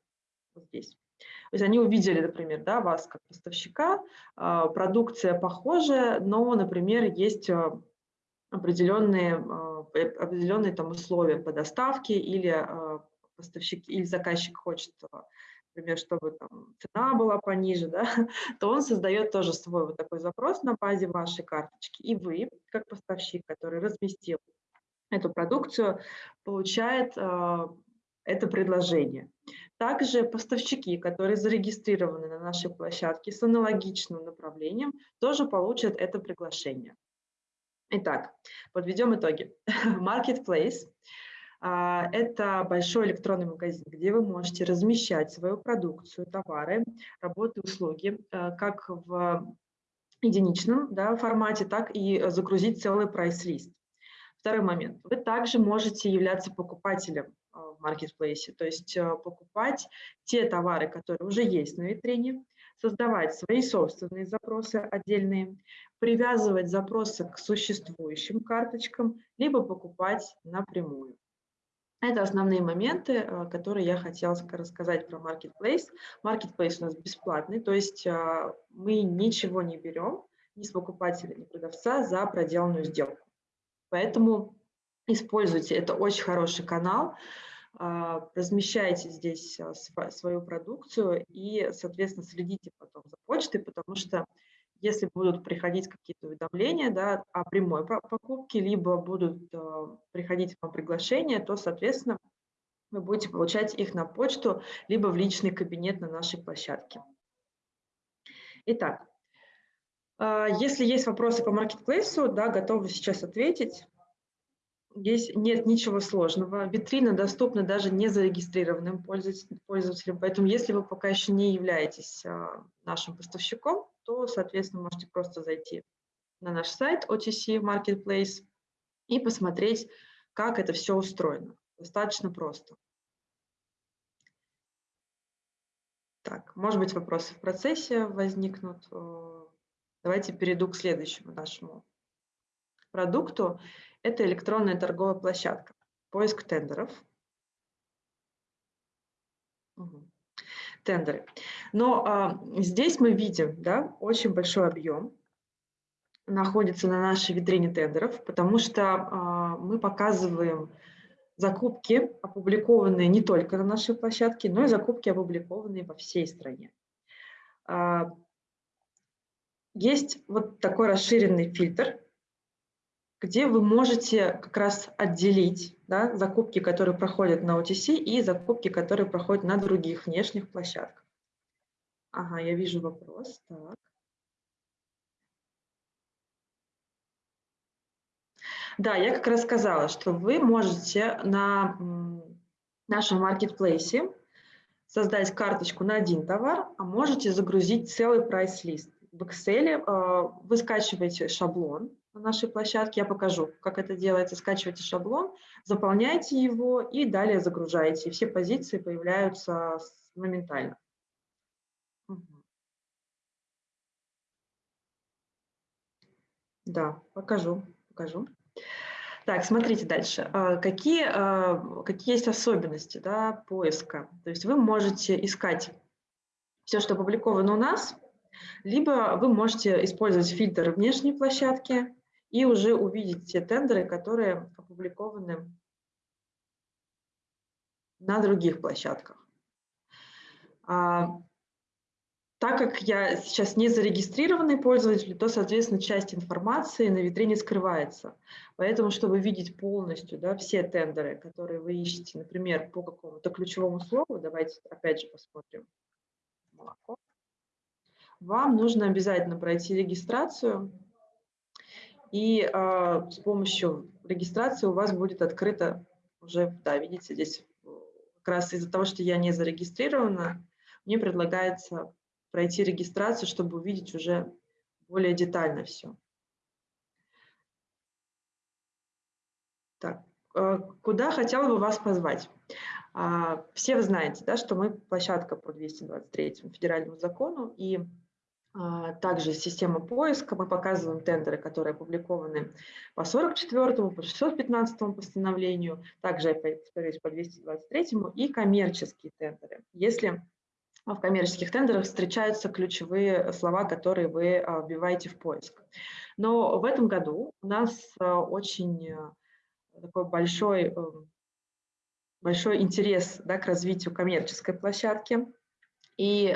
Вот здесь. То есть они увидели, например, да, вас как поставщика, а, продукция похожая, но, например, есть а, определенные, определенные там условия по доставке или поставщик или заказчик хочет, например, чтобы там цена была пониже, да, <laughs> то он создает тоже свой вот такой запрос на базе вашей карточки. И вы, как поставщик, который разместил эту продукцию, получает это предложение. Также поставщики, которые зарегистрированы на нашей площадке с аналогичным направлением, тоже получат это приглашение. Итак, подведем итоги. <laughs> Marketplace это большой электронный магазин, где вы можете размещать свою продукцию, товары, работы, услуги, э, как в единичном да, формате, так и загрузить целый прайс-лист. Второй момент. Вы также можете являться покупателем а, в маркетплейсе, то есть а, покупать те товары, которые уже есть на витрине, создавать свои собственные запросы отдельные, привязывать запросы к существующим карточкам, либо покупать напрямую. Это основные моменты, а, которые я хотела рассказать про Marketplace. Marketplace у нас бесплатный, то есть мы ничего не берем ни с покупателя, ни продавца за проделанную сделку. Поэтому используйте, это очень хороший канал, а, размещайте здесь а, свою продукцию и, соответственно, следите потом за почтой, потому что если будут приходить какие-то уведомления да, о прямой покупке, либо будут а, приходить вам приглашения, то, соответственно, вы будете получать их на почту, либо в личный кабинет на нашей площадке. Итак, если есть вопросы по маркетплейсу, да, готовы сейчас ответить. Здесь нет ничего сложного. Витрина доступна даже незарегистрированным пользователям. Поэтому если вы пока еще не являетесь а, нашим поставщиком, то, соответственно, можете просто зайти на наш сайт OTC Marketplace и посмотреть, как это все устроено. Достаточно просто. Так, может быть, вопросы в процессе возникнут. Э, давайте перейду к следующему нашему продукту. Это электронная торговая площадка. Поиск тендеров. Угу. Тендеры. Но а, здесь мы видим да, очень большой объем находится на нашей витрине тендеров, потому что а, мы показываем закупки, опубликованные не только на нашей площадке, но и закупки, опубликованные во всей стране. А, есть вот такой расширенный фильтр, где вы можете как раз отделить да, закупки, которые проходят на OTC, и закупки, которые проходят на других внешних площадках. Ага, я вижу вопрос. Так. Да, я как раз сказала, что вы можете на нашем маркетплейсе создать карточку на один товар, а можете загрузить целый прайс-лист. В Excel э, вы скачиваете шаблон, на нашей площадке. Я покажу, как это делается. Скачивайте шаблон, заполняйте его и далее загружаете. все позиции появляются моментально. Да, покажу, покажу. Так, смотрите дальше. А, какие, а, какие есть особенности да, поиска? То есть вы можете искать все, что опубликовано у нас, либо вы можете использовать фильтр внешней площадки, и уже увидеть те тендеры, которые опубликованы на других площадках. А, так как я сейчас не зарегистрированный пользователь, то, соответственно, часть информации на витрине скрывается. Поэтому, чтобы видеть полностью да, все тендеры, которые вы ищете, например, по какому-то ключевому слову, давайте опять же посмотрим молоко, вам нужно обязательно пройти регистрацию и э, с помощью регистрации у вас будет открыто уже, да, видите, здесь как раз из-за того, что я не зарегистрирована, мне предлагается пройти регистрацию, чтобы увидеть уже более детально все. Так, э, куда хотела бы вас позвать? А, все вы знаете, да, что мы площадка по 223 федеральному закону, и также система поиска. Мы показываем тендеры, которые опубликованы по 44 по 615 постановлению, также, повторюсь, по 223 и коммерческие тендеры. Если в коммерческих тендерах встречаются ключевые слова, которые вы вбиваете в поиск. Но в этом году у нас очень такой большой, большой интерес да, к развитию коммерческой площадки. И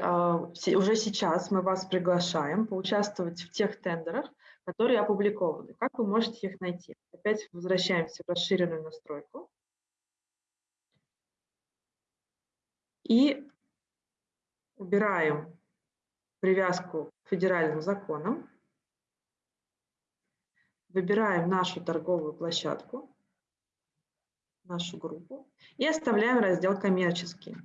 уже сейчас мы вас приглашаем поучаствовать в тех тендерах, которые опубликованы. Как вы можете их найти? Опять возвращаемся в расширенную настройку. И убираем привязку к федеральным законам. Выбираем нашу торговую площадку, нашу группу и оставляем раздел «Коммерческий».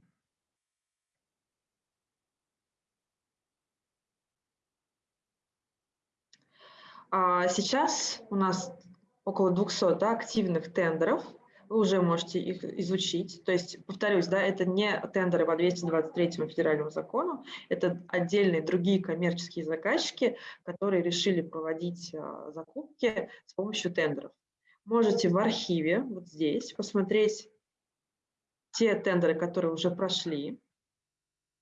А сейчас у нас около 200 да, активных тендеров, вы уже можете их изучить. То есть, повторюсь, да, это не тендеры по 223 федеральному закону, это отдельные другие коммерческие заказчики, которые решили проводить а, закупки с помощью тендеров. Можете в архиве, вот здесь, посмотреть те тендеры, которые уже прошли,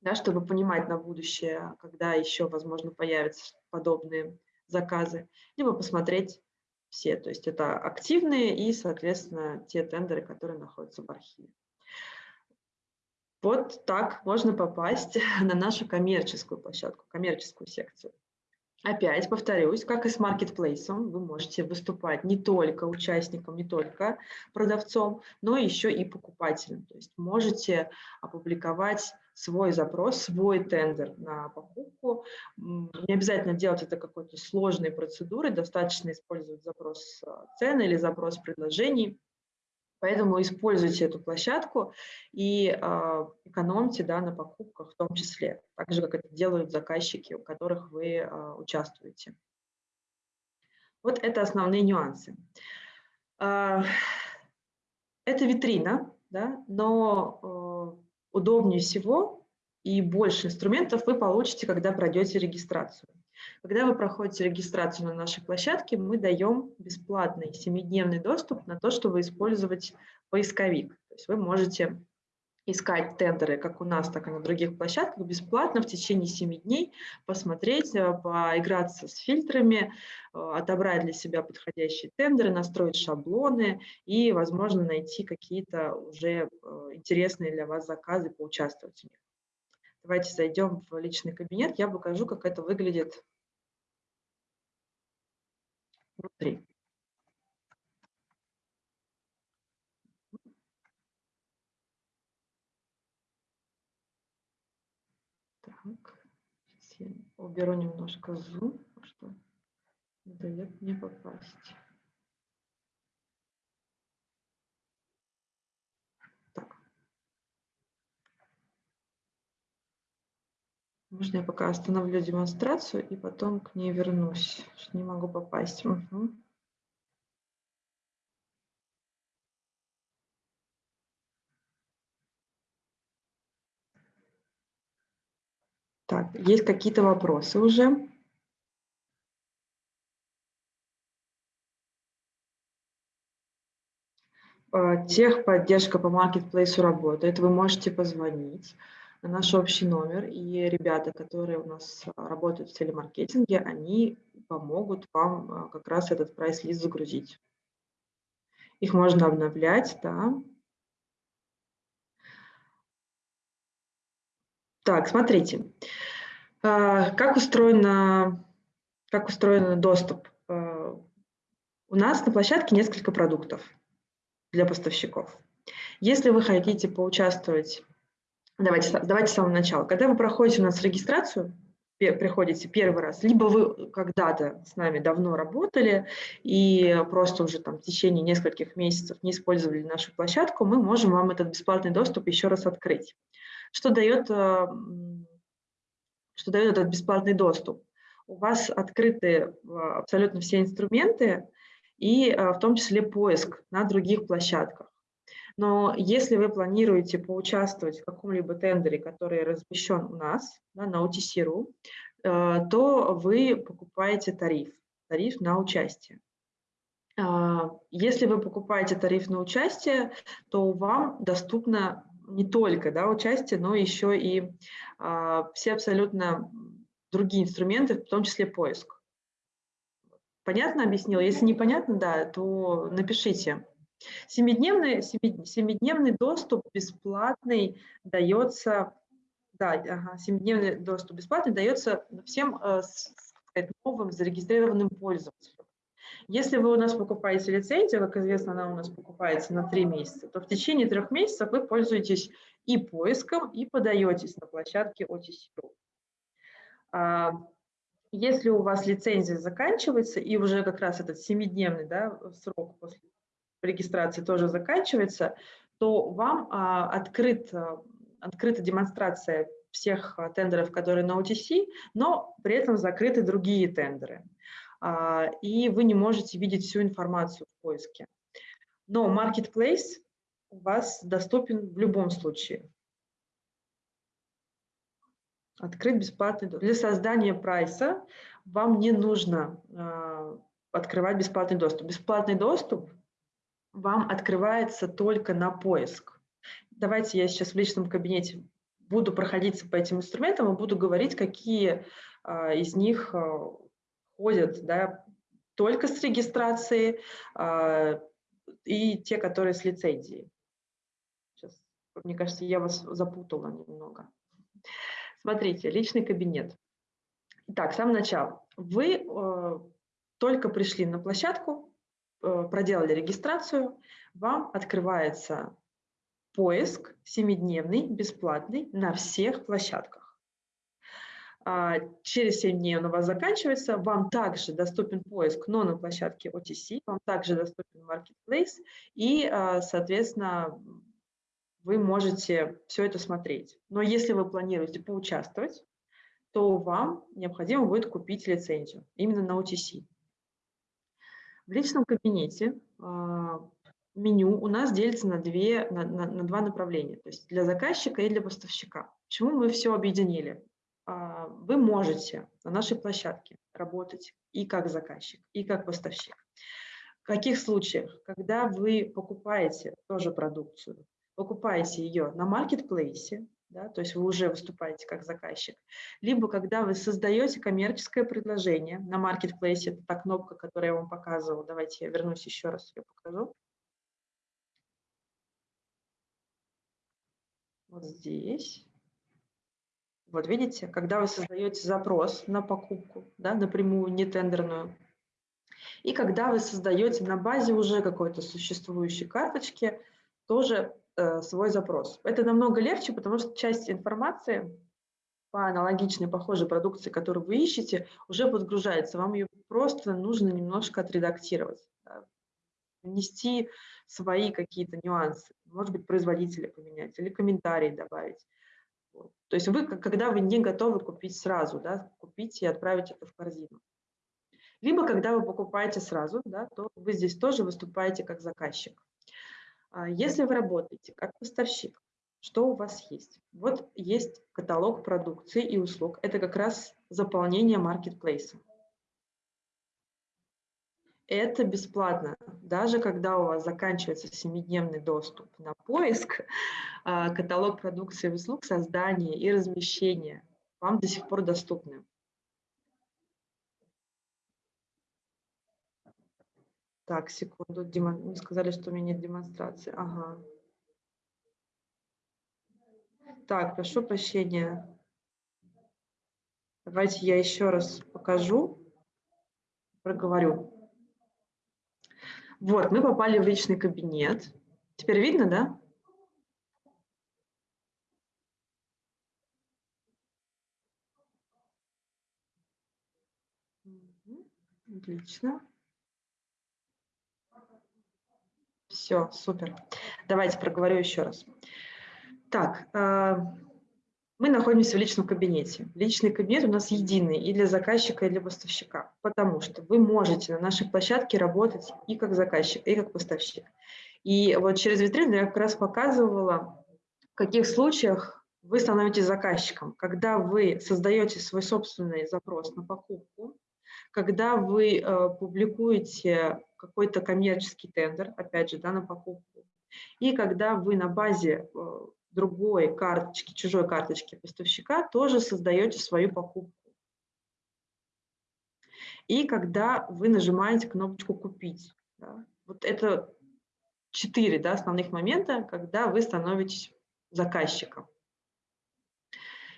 да, чтобы понимать на будущее, когда еще, возможно, появятся подобные заказы, либо посмотреть все. То есть это активные и, соответственно, те тендеры, которые находятся в архиве. Вот так можно попасть <laughs> на нашу коммерческую площадку, коммерческую секцию. Опять повторюсь, как и с маркетплейсом, вы можете выступать не только участником, не только продавцом, но еще и покупателем. То есть можете опубликовать свой запрос, свой тендер на покупку. Не обязательно делать это какой-то сложной процедурой, достаточно использовать запрос а, цены или запрос предложений. Поэтому используйте эту площадку и э, экономьте да, на покупках в том числе, так же, как это делают заказчики, у которых вы э, участвуете. Вот это основные нюансы. Э, это витрина, да, но э, удобнее всего и больше инструментов вы получите, когда пройдете регистрацию. Когда вы проходите регистрацию на нашей площадке, мы даем бесплатный 7-дневный доступ на то, чтобы использовать поисковик. То есть вы можете искать тендеры как у нас, так и на других площадках бесплатно в течение 7 дней, посмотреть, э, поиграться с фильтрами, э, отобрать для себя подходящие тендеры, настроить шаблоны и, возможно, найти какие-то уже э, интересные для вас заказы, поучаствовать в них. Давайте зайдем в личный кабинет, я покажу, как это выглядит внутри. Так, сейчас я уберу немножко зум, что не дает мне попасть. Можно я пока остановлю демонстрацию и потом к ней вернусь, что не могу попасть. Угу. Так, есть какие-то вопросы уже? А, техподдержка по маркетплейсу работает, вы можете позвонить на наш общий номер, и ребята, которые у нас а, работают в телемаркетинге, они помогут вам а, как раз этот прайс-лист загрузить. Их можно обновлять, да. Так, смотрите, а, как устроено, как устроен доступ. У нас на площадке несколько продуктов для поставщиков. Если вы хотите поучаствовать Давайте, давайте с самого начала. Когда вы проходите у нас регистрацию, приходите первый раз, либо вы когда-то с нами давно работали и просто уже там в течение нескольких месяцев не использовали нашу площадку, мы можем вам этот бесплатный доступ еще раз открыть. Что дает, э, что дает этот бесплатный доступ? У вас открыты э, абсолютно все инструменты и э, в том числе поиск на других площадках. Но если вы планируете поучаствовать в каком-либо тендере, который размещен у нас да, на OTC.ru, э, то вы покупаете тариф, тариф на участие. А, если вы покупаете тариф на участие, то вам доступно не только да, участие, но еще и а, все абсолютно другие инструменты, в том числе поиск. Понятно объяснила? Если непонятно, да, то напишите. Семидневный, семидневный доступ бесплатный дается, да, ага, семидневный доступ бесплатный дается всем э, сказать, новым зарегистрированным пользователям. Если вы у нас покупаете лицензию, как известно, она у нас покупается на три месяца, то в течение трех месяцев вы пользуетесь и поиском, и подаетесь на площадке OTC. А, если у вас лицензия заканчивается, и уже как раз этот семидневный да, срок после регистрации тоже заканчивается, то вам а, открыт, а, открыта демонстрация всех а, тендеров, которые на OTC, но при этом закрыты другие тендеры. А, и вы не можете видеть всю информацию в поиске. Но Marketplace у вас доступен в любом случае. Открыть бесплатный доступ. Для создания прайса вам не нужно э, открывать бесплатный доступ. Бесплатный доступ вам открывается только на поиск. Давайте я сейчас в личном кабинете буду проходиться по этим инструментам и буду говорить, какие э, из них ходят да, только с регистрацией э, и те, которые с лицензией. Сейчас, мне кажется, я вас запутала немного. Смотрите, личный кабинет. Итак, с самого начала. Вы э, только пришли на площадку, э, проделали регистрацию, вам открывается поиск семидневный, бесплатный на всех площадках. А, через 7 дней он у вас заканчивается, вам также доступен поиск, но на площадке OTC, вам также доступен Marketplace, и, а, соответственно, вы можете все это смотреть. Но если вы планируете поучаствовать, то вам необходимо будет купить лицензию именно на OTC. В личном кабинете э, меню у нас делится на, две, на, на, на два направления, то есть для заказчика и для поставщика. Почему мы все объединили? Э, вы можете на нашей площадке работать и как заказчик, и как поставщик. В каких случаях? Когда вы покупаете тоже продукцию, покупаете ее на маркетплейсе, да, то есть вы уже выступаете как заказчик, либо когда вы создаете коммерческое предложение на маркетплейсе, это та кнопка, которую я вам показывала, давайте я вернусь еще раз, ее покажу. Вот здесь. Вот видите, когда вы создаете запрос на покупку, да, напрямую, не тендерную, и когда вы создаете на базе уже какой-то существующей карточки, тоже Э, свой запрос. Это намного легче, потому что часть информации по аналогичной, похожей продукции, которую вы ищете, уже подгружается. Вам ее просто нужно немножко отредактировать, да, внести свои какие-то нюансы, может быть, производителя поменять или комментарии добавить. То есть вы, когда вы не готовы купить сразу, да, купить и отправить это в корзину. Либо когда вы покупаете сразу, да, то вы здесь тоже выступаете как заказчик. А если вы работаете как поставщик, что у вас есть? Вот есть каталог продукции и услуг. Это как раз заполнение маркетплейса. Это бесплатно. Даже когда у вас заканчивается семидневный доступ на поиск, <laughs> а, каталог продукции и услуг, создание и размещение вам до сих пор доступны. Так, секунду. Демон... Мне сказали, что у меня нет демонстрации. Ага. Так, прошу прощения. Давайте я еще раз покажу, проговорю. Вот, мы попали в личный кабинет. Теперь видно, да? Отлично. Все, супер. Давайте проговорю еще раз. Так, э, мы находимся в личном кабинете. Личный кабинет у нас единый и для заказчика, и для поставщика, потому что вы можете на нашей площадке работать и как заказчик, и как поставщик. И вот через витрину я как раз показывала, в каких случаях вы становитесь заказчиком, когда вы создаете свой собственный запрос на покупку, когда вы э, публикуете какой-то коммерческий тендер, опять же, да, на покупку, и когда вы на базе э, другой карточки, чужой карточки поставщика, тоже создаете свою покупку. И когда вы нажимаете кнопочку «Купить», да, вот это четыре да, основных момента, когда вы становитесь заказчиком.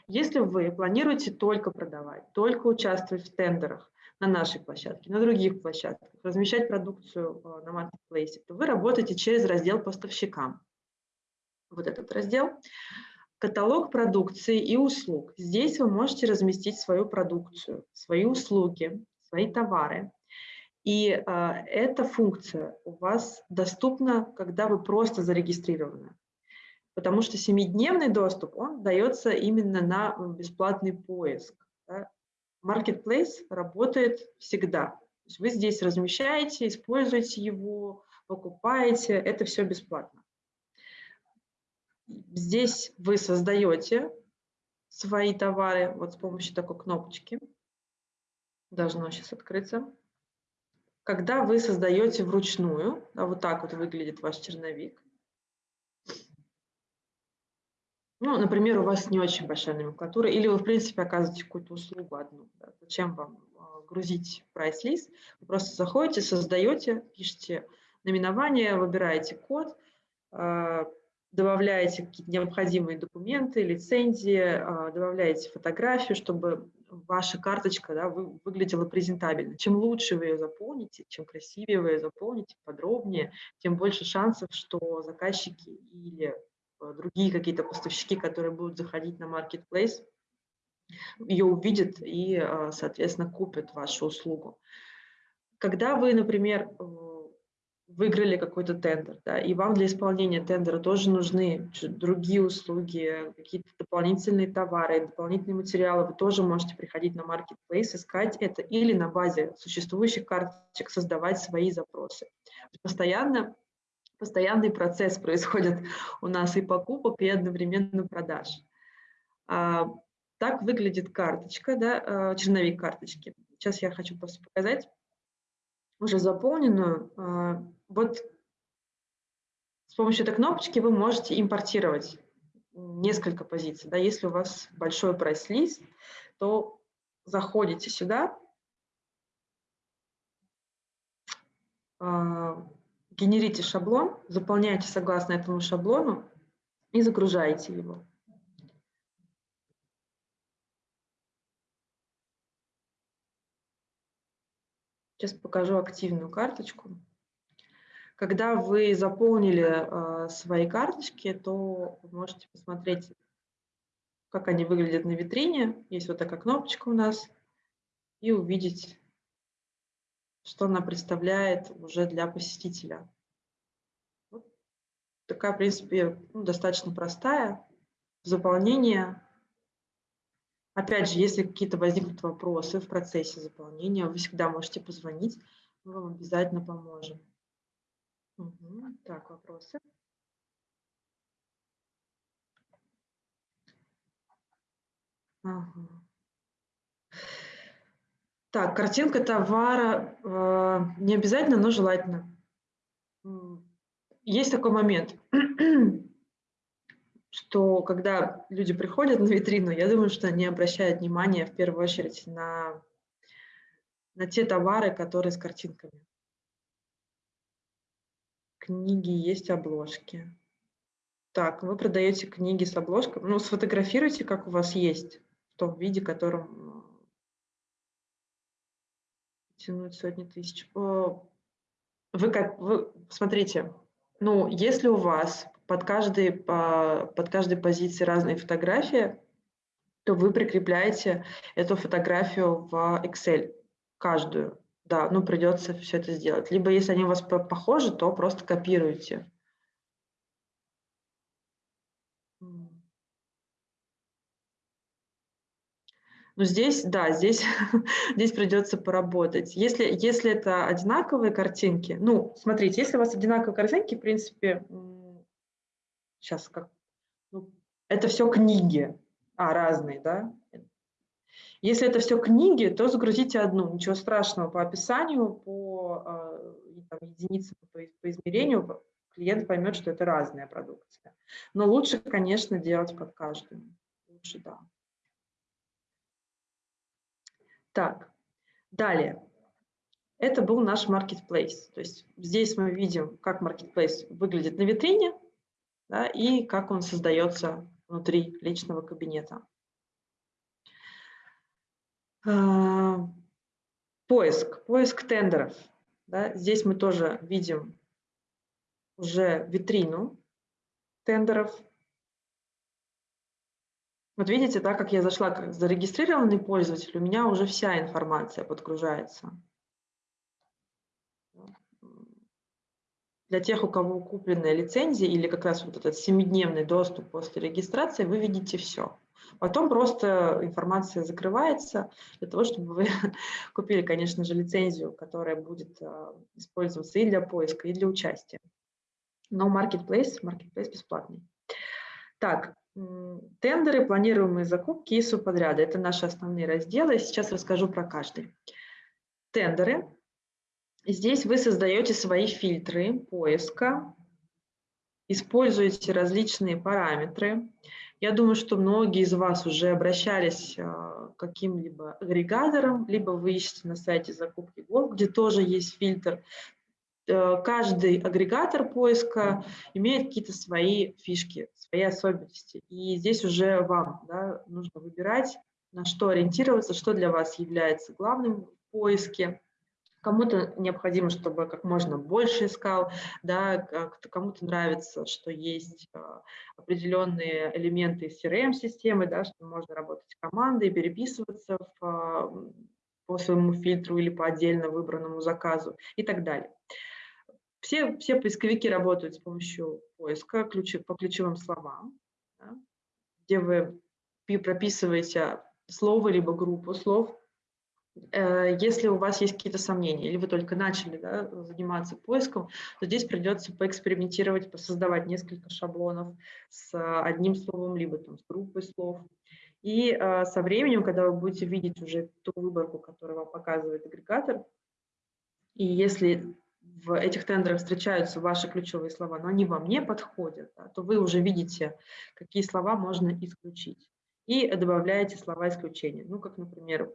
Если вы планируете только продавать, только участвовать в тендерах на нашей площадке, на других площадках, размещать продукцию э, на маркетплейсе, то вы работаете через раздел поставщикам. Вот этот раздел. Каталог продукции и услуг. Здесь вы можете разместить свою продукцию, свои услуги, свои товары. И э, эта функция у вас доступна, когда вы просто зарегистрированы потому что семидневный доступ, он дается именно на бесплатный поиск. Да. Marketplace работает всегда. вы здесь размещаете, используете его, покупаете, это все бесплатно. Здесь вы создаете свои товары вот с помощью такой кнопочки. Должно сейчас открыться. Когда вы создаете вручную, да, вот так вот выглядит ваш черновик, Ну, например, у вас не очень большая номенклатура, или вы, в принципе, оказываете какую-то услугу одну. Да? Зачем вам а, грузить прайс-лист? Вы просто заходите, создаете, пишете наименование, выбираете код, а, добавляете какие-то необходимые документы, лицензии, а, добавляете фотографию, чтобы ваша карточка да, выглядела презентабельно. Чем лучше вы ее заполните, чем красивее вы ее заполните, подробнее, тем больше шансов, что заказчики или Э, другие какие-то поставщики, которые будут заходить на marketplace, ее увидят и, э, соответственно, купят вашу услугу. Когда вы, например, э, выиграли какой-то тендер, да, и вам для исполнения тендера тоже нужны другие услуги, какие-то дополнительные товары, дополнительные материалы, вы тоже можете приходить на marketplace, искать это или на базе существующих карточек создавать свои запросы. Постоянно постоянный процесс <laughs> происходит у нас и покупок, и одновременно продаж. А, так выглядит карточка, да, а, черновик карточки. Сейчас я хочу просто показать уже заполненную. А, вот с помощью этой кнопочки вы можете импортировать несколько позиций. Да, если у вас большой прайс-лист, то заходите сюда, генерите шаблон, заполняете согласно этому шаблону и загружаете его. Сейчас покажу активную карточку. Когда вы заполнили э, свои карточки, то вы можете посмотреть, как они выглядят на витрине. Есть вот такая кнопочка у нас. И увидеть что она представляет уже для посетителя. Вот такая, в принципе, ну, достаточно простая. Заполнение. Опять же, если какие-то возникнут вопросы в процессе заполнения, вы всегда можете позвонить, мы вам обязательно поможем. Угу. Так, вопросы. Ага. Так, картинка товара э, не обязательно, но желательно. Есть такой момент, <clears throat> что когда люди приходят на витрину, я думаю, что они обращают внимание в первую очередь на, на те товары, которые с картинками. Книги есть обложки. Так, вы продаете книги с обложкой. Ну, сфотографируйте, как у вас есть, в том виде, котором тянуть сотни тысяч. Вы как, вы, смотрите, ну, если у вас под каждой, под каждой позицией разные фотографии, то вы прикрепляете эту фотографию в Excel, каждую. Да, ну придется все это сделать. Либо если они у вас похожи, то просто копируйте. Но здесь, да, здесь, <laughs> здесь придется поработать. Если, если это одинаковые картинки, ну, смотрите, если у вас одинаковые картинки, в принципе, сейчас как, ну, это все книги, а, разные, да? Если это все книги, то загрузите одну, ничего страшного по описанию, по а, там, единицам, по, по измерению, клиент поймет, что это разная продукция. Но лучше, конечно, делать под каждую. Лучше, да. Так, далее. Это был наш marketplace. То есть здесь мы видим, как marketplace выглядит на витрине да, и как он создается внутри личного кабинета. А, поиск, поиск тендеров. Да, здесь мы тоже видим уже витрину тендеров. Вот видите, так как я зашла как зарегистрированный пользователь, у меня уже вся информация подгружается. Для тех, у кого купленная лицензия или как раз вот этот семидневный доступ после регистрации, вы видите все. Потом просто информация закрывается для того, чтобы вы <laughs> купили, конечно же, лицензию, которая будет а, использоваться и для поиска, и для участия. Но Marketplace, Marketplace бесплатный. Так, тендеры, планируемые закупки и субподряды. Это наши основные разделы. Сейчас расскажу про каждый. Тендеры Здесь вы создаете свои фильтры поиска, используете различные параметры. Я думаю, что многие из вас уже обращались а, к каким-либо агрегаторам, либо вы ищете на сайте закупки Golf, где тоже есть фильтр. Э, каждый агрегатор поиска имеет какие-то свои фишки, свои особенности. И здесь уже вам да, нужно выбирать, на что ориентироваться, что для вас является главным в поиске. Кому-то необходимо, чтобы как можно больше искал, да, кому-то нравится, что есть а, определенные элементы CRM-системы, да, что можно работать командой, переписываться в, а, по своему фильтру или по отдельно выбранному заказу и так далее. Все, все поисковики работают с помощью поиска ключи, по ключевым словам, да, где вы прописываете слово либо группу слов, если у вас есть какие-то сомнения, или вы только начали да, заниматься поиском, то здесь придется поэкспериментировать, посоздавать несколько шаблонов с одним словом, либо там, с группой слов. И э, со временем, когда вы будете видеть уже ту выборку, которую вам показывает агрегатор, и если в этих тендерах встречаются ваши ключевые слова, но они вам не подходят, да, то вы уже видите, какие слова можно исключить. И добавляете слова исключения. Ну, как, например,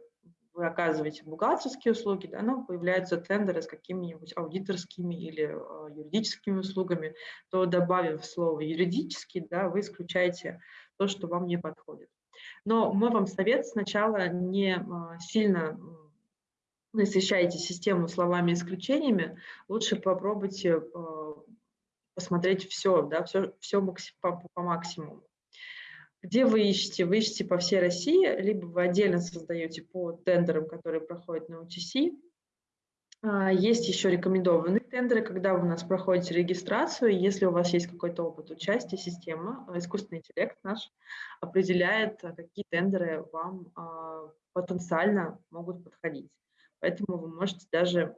вы оказываете бухгалтерские услуги, да, но появляются тендеры с какими-нибудь аудиторскими или э, юридическими услугами, то добавив слово юридический, да, вы исключаете то, что вам не подходит. Но мой вам совет сначала не э, сильно насыщайте систему словами исключениями, лучше попробуйте э, посмотреть все, да, все, все по, по максимуму. Где вы ищете? Вы ищете по всей России, либо вы отдельно создаете по тендерам, которые проходят на UTC. А, есть еще рекомендованные тендеры, когда вы у нас проходите регистрацию, если у вас есть какой-то опыт участия, система, а, искусственный интеллект наш определяет, а, какие тендеры вам потенциально могут подходить. Поэтому вы можете даже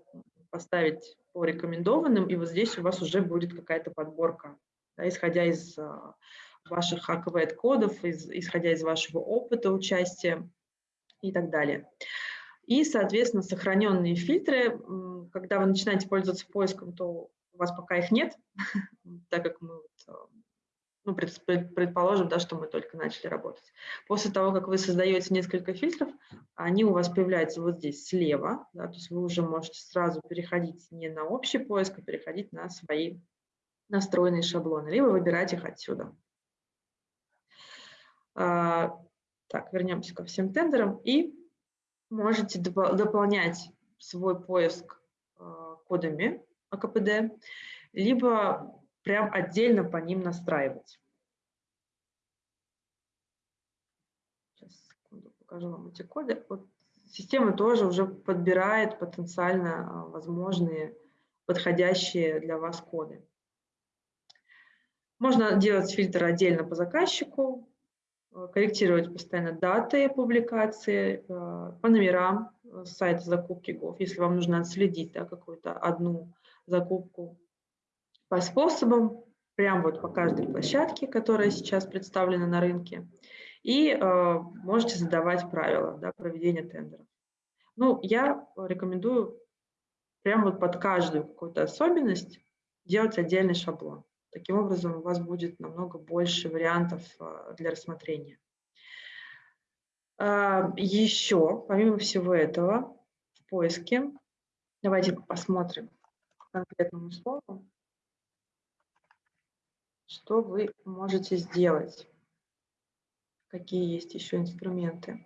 поставить по рекомендованным, и вот здесь у вас уже будет какая-то подборка, да, исходя из ваших АКВ-кодов, из, исходя из вашего опыта участия и так далее. И, соответственно, сохраненные фильтры, когда вы начинаете пользоваться поиском, то у вас пока их нет, <laughs> так как мы э, ну, предположим, да, что мы только начали работать. После того, как вы создаете несколько фильтров, они у вас появляются вот здесь слева, да, то есть вы уже можете сразу переходить не на общий поиск, а переходить на свои настроенные шаблоны, либо выбирать их отсюда. А, так, вернемся ко всем тендерам. И можете дополнять свой поиск а, кодами АКПД, либо прям отдельно по ним настраивать. Сейчас, секунду, покажу вам эти коды. Вот система тоже уже подбирает потенциально а, возможные подходящие для вас коды. Можно делать фильтр отдельно по заказчику, корректировать постоянно даты публикации э, по номерам э, сайта закупки ГОВ, если вам нужно отследить да, какую-то одну закупку по способам, прям вот по каждой площадке, которая сейчас представлена на рынке, и э, можете задавать правила да, проведения тендеров. Ну, я рекомендую прям вот под каждую какую-то особенность делать отдельный шаблон. Таким образом, у вас будет намного больше вариантов для рассмотрения. Еще, помимо всего этого, в поиске, давайте посмотрим конкретному слову, что вы можете сделать, какие есть еще инструменты.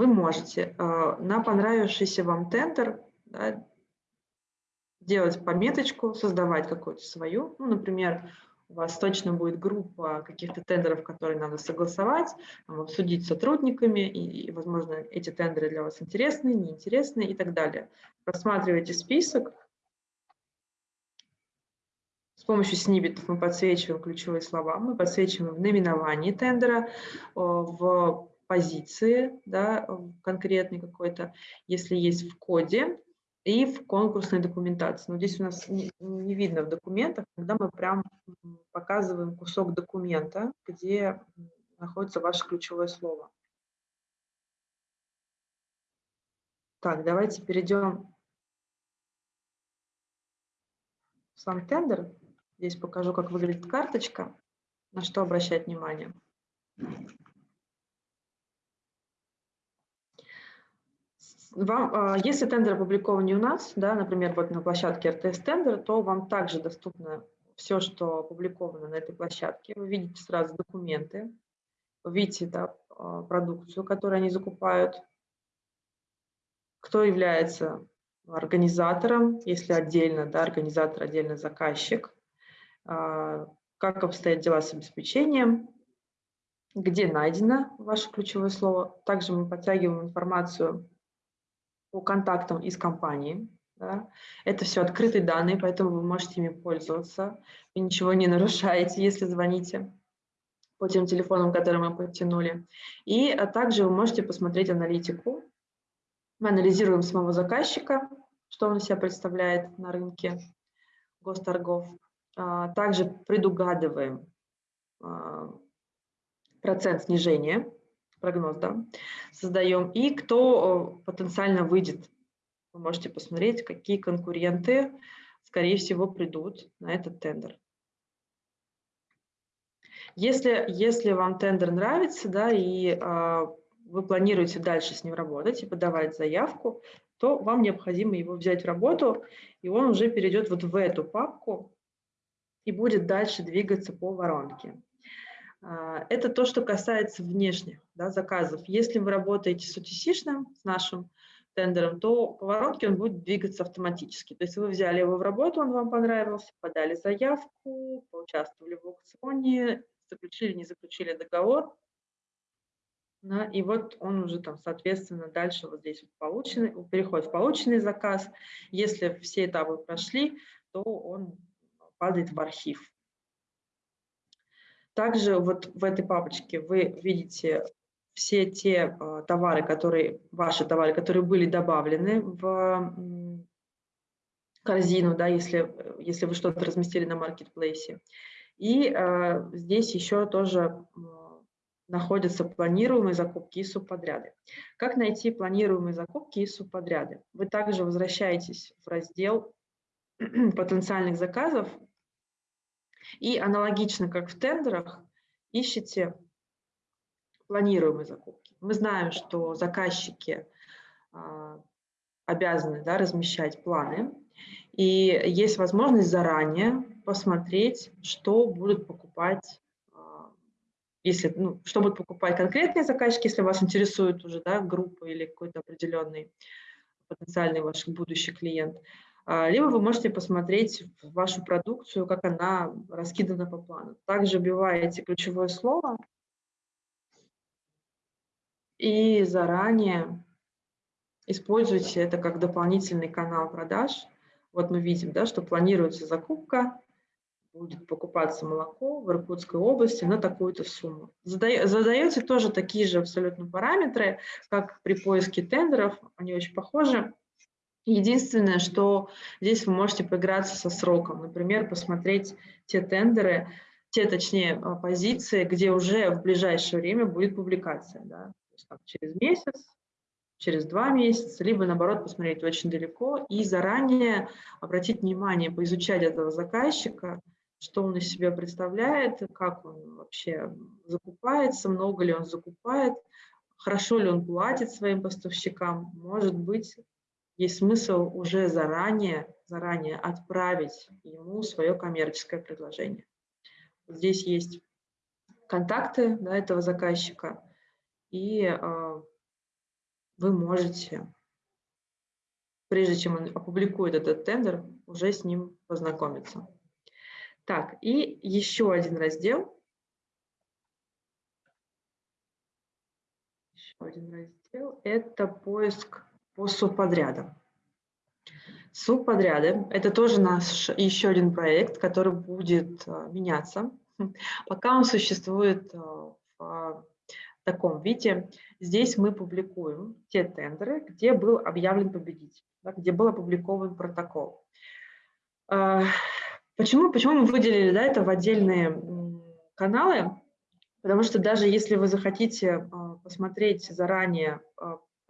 Вы можете э, на понравившийся вам тендер да, делать пометочку, создавать какую-то свою. Ну, например, у вас точно будет группа каких-то тендеров, которые надо согласовать, обсудить с сотрудниками, и, возможно, эти тендеры для вас интересны, неинтересны и так далее. Просматривайте список. С помощью сниббитов мы подсвечиваем ключевые слова, мы подсвечиваем в наименовании тендера, в позиции да, конкретной какой-то, если есть в коде, и в конкурсной документации. Но здесь у нас не, не видно в документах, когда мы прям показываем кусок документа, где находится ваше ключевое слово. Так, давайте перейдем в сам тендер. Здесь покажу, как выглядит карточка, на что обращать внимание. Вам, а, если тендер опубликован не у нас, да, например, вот на площадке РТС тендер, то вам также доступно все, что опубликовано на этой площадке. Вы видите сразу документы, видите да, а, продукцию, которую они закупают, кто является организатором, если отдельно, да, организатор, отдельно заказчик, а, как обстоят дела с обеспечением, где найдено ваше ключевое слово. Также мы подтягиваем информацию по контактам из компании. Да. Это все открытые данные, поэтому вы можете ими пользоваться. Вы ничего не нарушаете, если звоните по тем телефонам, которые мы подтянули. И а также вы можете посмотреть аналитику. Мы анализируем самого заказчика, что он себя представляет на рынке госторгов. А, также предугадываем а, процент снижения прогноз, да, создаем, и кто потенциально выйдет. Вы можете посмотреть, какие конкуренты, скорее всего, придут на этот тендер. Если, если вам тендер нравится, да, и э, вы планируете дальше с ним работать и подавать заявку, то вам необходимо его взять в работу, и он уже перейдет вот в эту папку и будет дальше двигаться по воронке. А, это то, что касается внешних да, заказов. Если вы работаете с UTC, с нашим тендером, то по воронке он будет двигаться автоматически. То есть вы взяли его в работу, он вам понравился, подали заявку, поучаствовали в аукционе, заключили, не заключили договор, да, и вот он уже там, соответственно, дальше вот здесь вот полученный, переходит в полученный заказ. Если все этапы прошли, то он падает в архив. Также вот в этой папочке вы видите все те э, товары, которые, ваши товары, которые были добавлены в корзину, да, если, если вы что-то разместили на маркетплейсе. И э, здесь еще тоже э, находятся планируемые закупки и субподряды. Как найти планируемые закупки и субподряды? Вы также возвращаетесь в раздел <clears throat> потенциальных заказов и аналогично, как в тендерах, ищите планируемые закупки. Мы знаем, что заказчики а, обязаны да, размещать планы, и есть возможность заранее посмотреть, что будут покупать, а, если, ну, что будут покупать конкретные заказчики, если вас интересует уже да, группа или какой-то определенный потенциальный ваш будущий клиент, либо вы можете посмотреть вашу продукцию, как она раскидана по плану. Также вбиваете ключевое слово и заранее используйте это как дополнительный канал продаж. Вот мы видим, да, что планируется закупка, будет покупаться молоко в Иркутской области на такую-то сумму. Задаете тоже такие же абсолютно параметры, как при поиске тендеров, они очень похожи. Единственное, что здесь вы можете поиграться со сроком, например, посмотреть те тендеры, те, точнее, а, позиции, где уже в ближайшее время будет публикация, да, то есть, там, через месяц, через два месяца, либо наоборот посмотреть очень далеко и заранее обратить внимание, поизучать этого заказчика, что он из себя представляет, как он вообще закупается, много ли он закупает, хорошо ли он платит своим поставщикам, может быть, есть смысл уже заранее, заранее отправить ему свое коммерческое предложение. Здесь есть контакты да, этого заказчика, и э, вы можете, прежде чем он опубликует этот тендер, уже с ним познакомиться. Так, и еще один раздел. Еще один раздел – это поиск по субподрядам. Субподряды – это тоже наш еще один проект, который будет а, меняться. Пока он существует а, в таком виде, здесь мы публикуем те тендеры, где был объявлен победитель, где был опубликован протокол. А, почему, почему мы выделили да, это в отдельные каналы? Потому что даже если вы захотите посмотреть заранее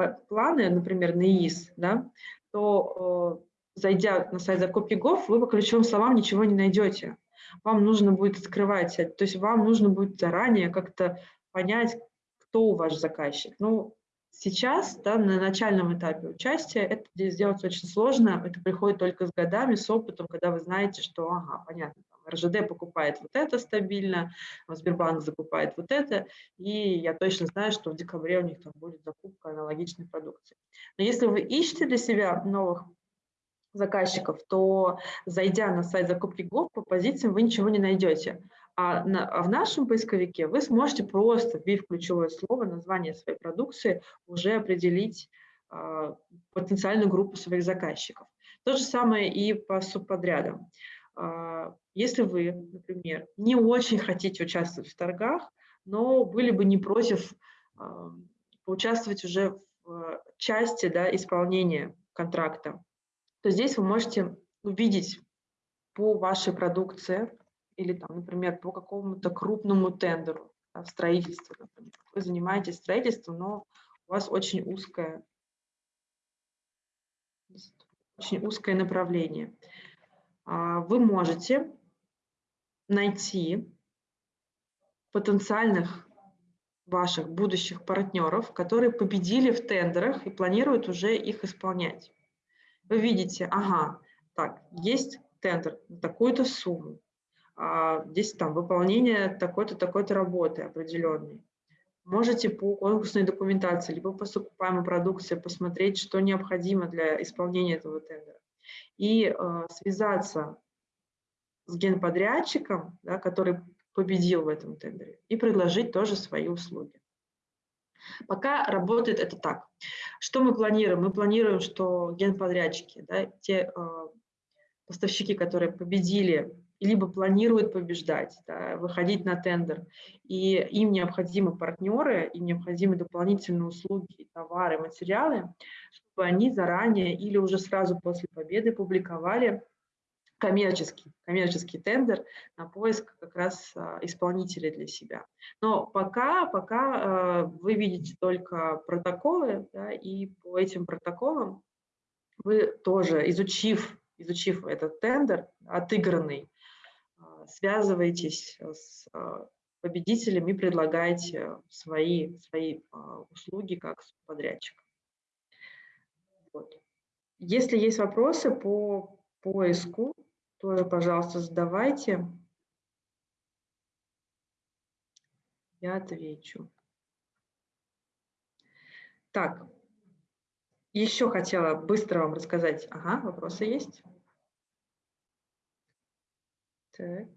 планы, например, на ИИС, да, то зайдя на сайт закупки ГОВ, вы по ключевым словам ничего не найдете. Вам нужно будет открывать, то есть вам нужно будет заранее как-то понять, кто ваш заказчик. Ну, сейчас, да, на начальном этапе участия, это сделать очень сложно, это приходит только с годами, с опытом, когда вы знаете, что, ага, понятно, РЖД покупает вот это стабильно, Сбербанк закупает вот это, и я точно знаю, что в декабре у них там будет закупка аналогичной продукции. Но если вы ищете для себя новых заказчиков, то зайдя на сайт закупки ГОВ по позициям вы ничего не найдете. А, а в нашем поисковике вы сможете просто, вбив ключевое слово, название своей продукции, уже определить э, потенциальную группу своих заказчиков. То же самое и по субподрядам. Э, если вы, например, не очень хотите участвовать в торгах, но были бы не против э, поучаствовать уже в части да, исполнения контракта, то здесь вы можете увидеть по вашей продукции или, там, например, по какому-то крупному тендеру да, в строительстве. Например. Вы занимаетесь строительством, но у вас очень узкое, очень узкое направление. А, вы можете найти потенциальных ваших будущих партнеров, которые победили в тендерах и планируют уже их исполнять вы видите, ага, так, есть тендер на такую-то сумму, а здесь там выполнение такой-то, такой-то работы определенной. Можете по конкурсной документации, либо по закупаемой продукции посмотреть, что необходимо для исполнения этого тендера. И э, связаться с генподрядчиком, да, который победил в этом тендере, и предложить тоже свои услуги. Пока работает это так. Что мы планируем? Мы планируем, что генподрядчики, да, те э, поставщики, которые победили, либо планируют побеждать, да, выходить на тендер, и им необходимы партнеры, им необходимы дополнительные услуги, товары, материалы, чтобы они заранее или уже сразу после победы публиковали коммерческий, коммерческий тендер на поиск как раз а, исполнителя для себя. Но пока, пока а, вы видите только протоколы, да, и по этим протоколам вы тоже, изучив, изучив этот тендер, отыгранный, связываетесь с победителем и предлагаете свои, свои услуги как подрядчик. Вот. Если есть вопросы по поиску, тоже, пожалуйста, задавайте. Я отвечу. Так, еще хотела быстро вам рассказать. Ага, вопросы есть? Так.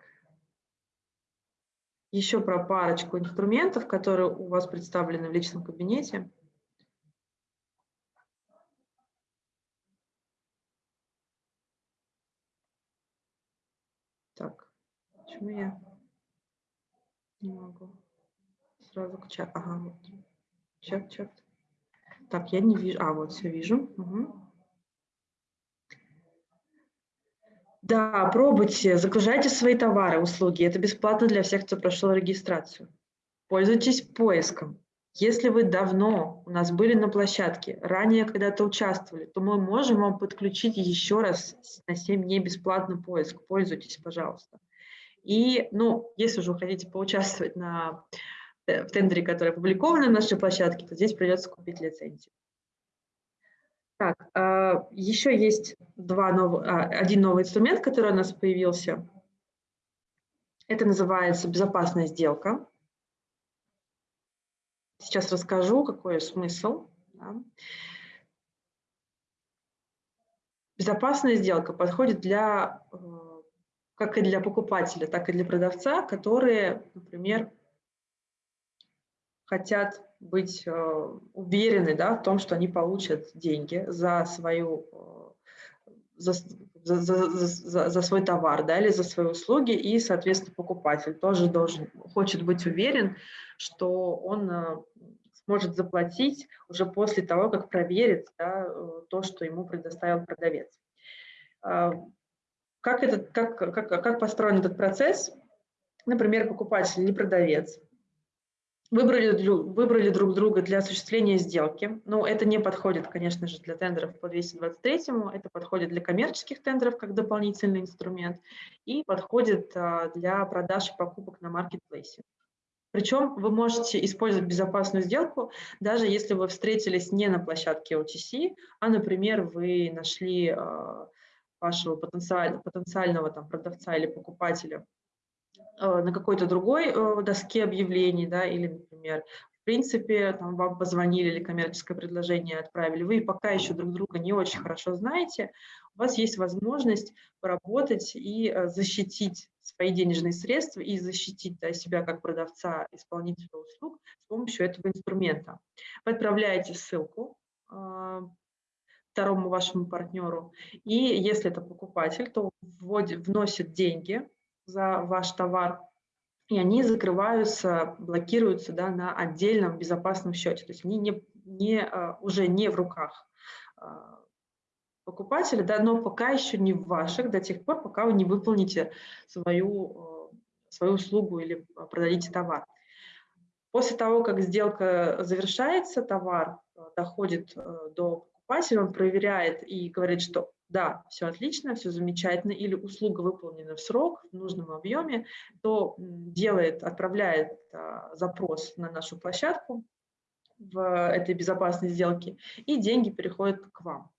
Еще про парочку инструментов, которые у вас представлены в личном кабинете. Почему я не могу? Сразу к чат. Ага, вот. Чат, чат. Так, я не вижу. А, вот все вижу. Угу. Да, пробуйте, загружайте свои товары, услуги. Это бесплатно для всех, кто прошел регистрацию. Пользуйтесь поиском. Если вы давно у нас были на площадке, ранее когда-то участвовали, то мы можем вам подключить еще раз на 7 дней бесплатный поиск. Пользуйтесь, пожалуйста. И, ну, если уже вы хотите поучаствовать на, э, в тендере, который опубликован на нашей площадке, то здесь придется купить лицензию. Так, а, еще есть два новых, а, один новый инструмент, который у нас появился. Это называется безопасная сделка. Сейчас расскажу, какой смысл. Безопасная сделка подходит для, э, как и для покупателя, так и для продавца, которые, например, хотят быть э, уверены да, в том, что они получат деньги за свою э, за, за, за, за свой товар да, или за свои услуги, и, соответственно, покупатель тоже должен, хочет быть уверен, что он э, сможет заплатить уже после того, как проверит да, то, что ему предоставил продавец. Как, этот, как, как, как построен этот процесс? Например, покупатель или продавец Выбрали, выбрали друг друга для осуществления сделки. Но это не подходит, конечно же, для тендеров по 223, это подходит для коммерческих тендеров как дополнительный инструмент и подходит а, для продаж и покупок на маркетплейсе. Причем вы можете использовать безопасную сделку, даже если вы встретились не на площадке OTC, а, например, вы нашли а, вашего потенциального, потенциального там, продавца или покупателя на какой-то другой э, доске объявлений, да, или, например, в принципе, там, вам позвонили или коммерческое предложение отправили, вы пока еще друг друга не очень хорошо знаете, у вас есть возможность поработать и э, защитить свои денежные средства и защитить да, себя как продавца, исполнителя услуг с помощью этого инструмента. Вы отправляете ссылку второму вашему партнеру, и если это покупатель, то вводит, вносит деньги за ваш товар, и они закрываются, блокируются да, на отдельном безопасном счете. То есть они не, не, а, уже не в руках а, покупателя, да, но пока еще не в ваших до тех пор, пока вы не выполните свою, а, свою услугу или продадите товар. После того, как сделка завершается, товар доходит до покупателя, он проверяет и говорит, что да, все отлично, все замечательно, или услуга выполнена в срок, в нужном объеме, то делает, отправляет а, запрос на нашу площадку в этой безопасной сделке, и деньги переходят к вам.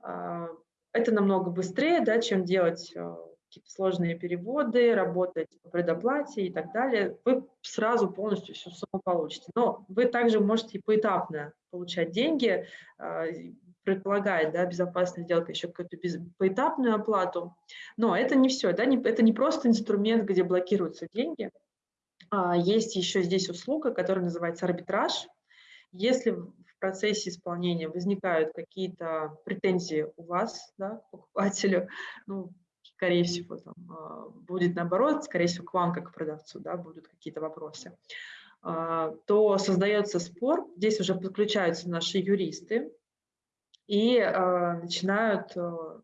А, это намного быстрее, да, чем делать а, какие-то сложные переводы, работать по предоплате и так далее. Вы сразу полностью всю сумму получите. Но вы также можете поэтапно получать деньги, а, предполагает да, безопасная сделка еще какую-то поэтапную оплату. Но это не все, да, не, это не просто инструмент, где блокируются деньги. А есть еще здесь услуга, которая называется арбитраж. Если в процессе исполнения возникают какие-то претензии у вас, да, к покупателю, <laughs> ну, скорее всего, там, а, будет наоборот, скорее всего, к вам, как к продавцу, да, будут какие-то вопросы, а, то создается спор, здесь уже подключаются наши юристы, и э, начинают, э,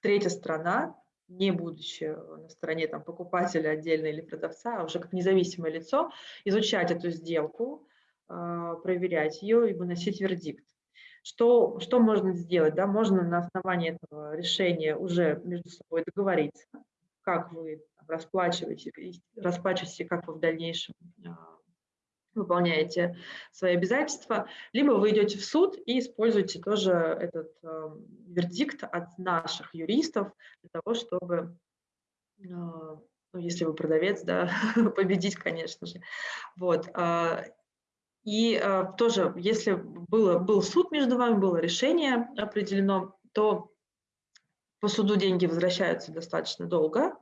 третья сторона, не будучи на стороне там, покупателя отдельно или продавца, а уже как независимое лицо, изучать эту сделку, э, проверять ее и выносить вердикт. Что, что можно сделать? Да? Можно на основании этого решения уже между собой договориться, как вы расплачиваете, расплачиваете, как вы в дальнейшем выполняете свои обязательства, либо вы идете в суд и используете тоже этот э, вердикт от наших юристов для того, чтобы, э, ну, если вы продавец, да, <laughs> победить, конечно же. Вот. Э, и э, тоже, если было, был суд между вами, было решение определено, то по суду деньги возвращаются достаточно долго.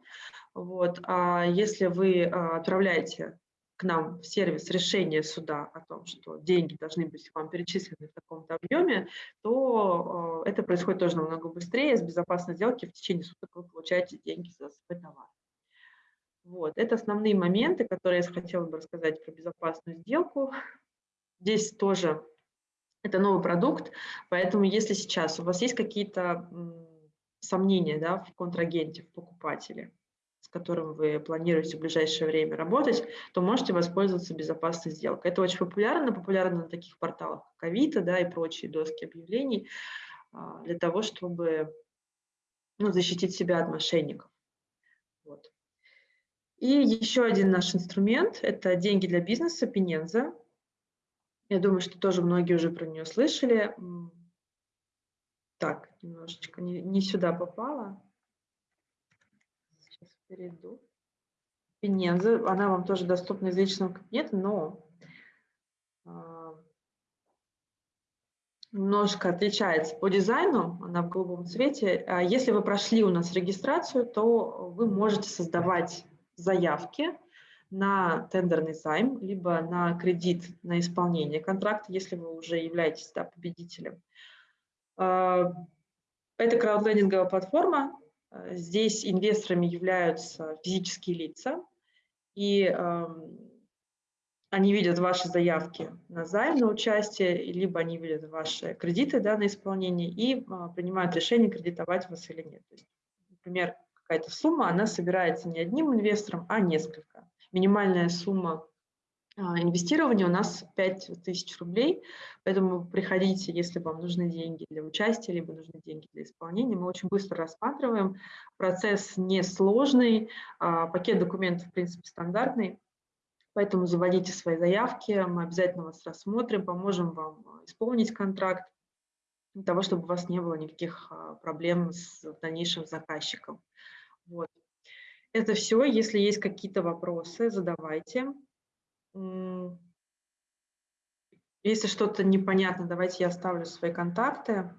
Вот. А если вы э, отправляете к нам в сервис решение суда о том, что деньги должны быть вам перечислены в таком-то объеме, то э, это происходит тоже намного быстрее. С безопасной сделки в течение суток вы получаете деньги за свой товар. Вот. Это основные моменты, которые я хотела бы рассказать про безопасную сделку. Здесь тоже это новый продукт, поэтому если сейчас у вас есть какие-то сомнения да, в контрагенте, в покупателе, которым вы планируете в ближайшее время работать, то можете воспользоваться безопасной сделкой. Это очень популярно, популярно на таких порталах, как Авито да, и прочие доски объявлений, а, для того, чтобы ну, защитить себя от мошенников. Вот. И еще один наш инструмент – это деньги для бизнеса, Пененза. Я думаю, что тоже многие уже про нее слышали. Так, немножечко не, не сюда попала. Перейду. Пененза, она вам тоже доступна из личного кабинета, но а, немножко отличается по дизайну, она в голубом цвете. А если вы прошли у нас регистрацию, то вы можете создавать заявки на тендерный займ, либо на кредит на исполнение контракта, если вы уже являетесь да, победителем. А, это краудлендинговая платформа. Здесь инвесторами являются физические лица, и они видят ваши заявки на займ, на участие, либо они видят ваши кредиты да, на исполнение и а, принимают решение, кредитовать вас или нет. То есть, например, какая-то сумма, она собирается не одним инвестором, а несколько. Минимальная сумма инвестирования у нас 5000 рублей, поэтому приходите, если вам нужны деньги для участия, либо нужны деньги для исполнения. Мы очень быстро рассматриваем, процесс несложный, а, пакет документов, в принципе, стандартный, Поэтому заводите свои заявки, мы обязательно вас рассмотрим, поможем вам а, исполнить контракт, для того, чтобы у вас не было никаких а, проблем с дальнейшим заказчиком. Вот. Это все. Если есть какие-то вопросы, задавайте. Если что-то непонятно, давайте я оставлю свои контакты.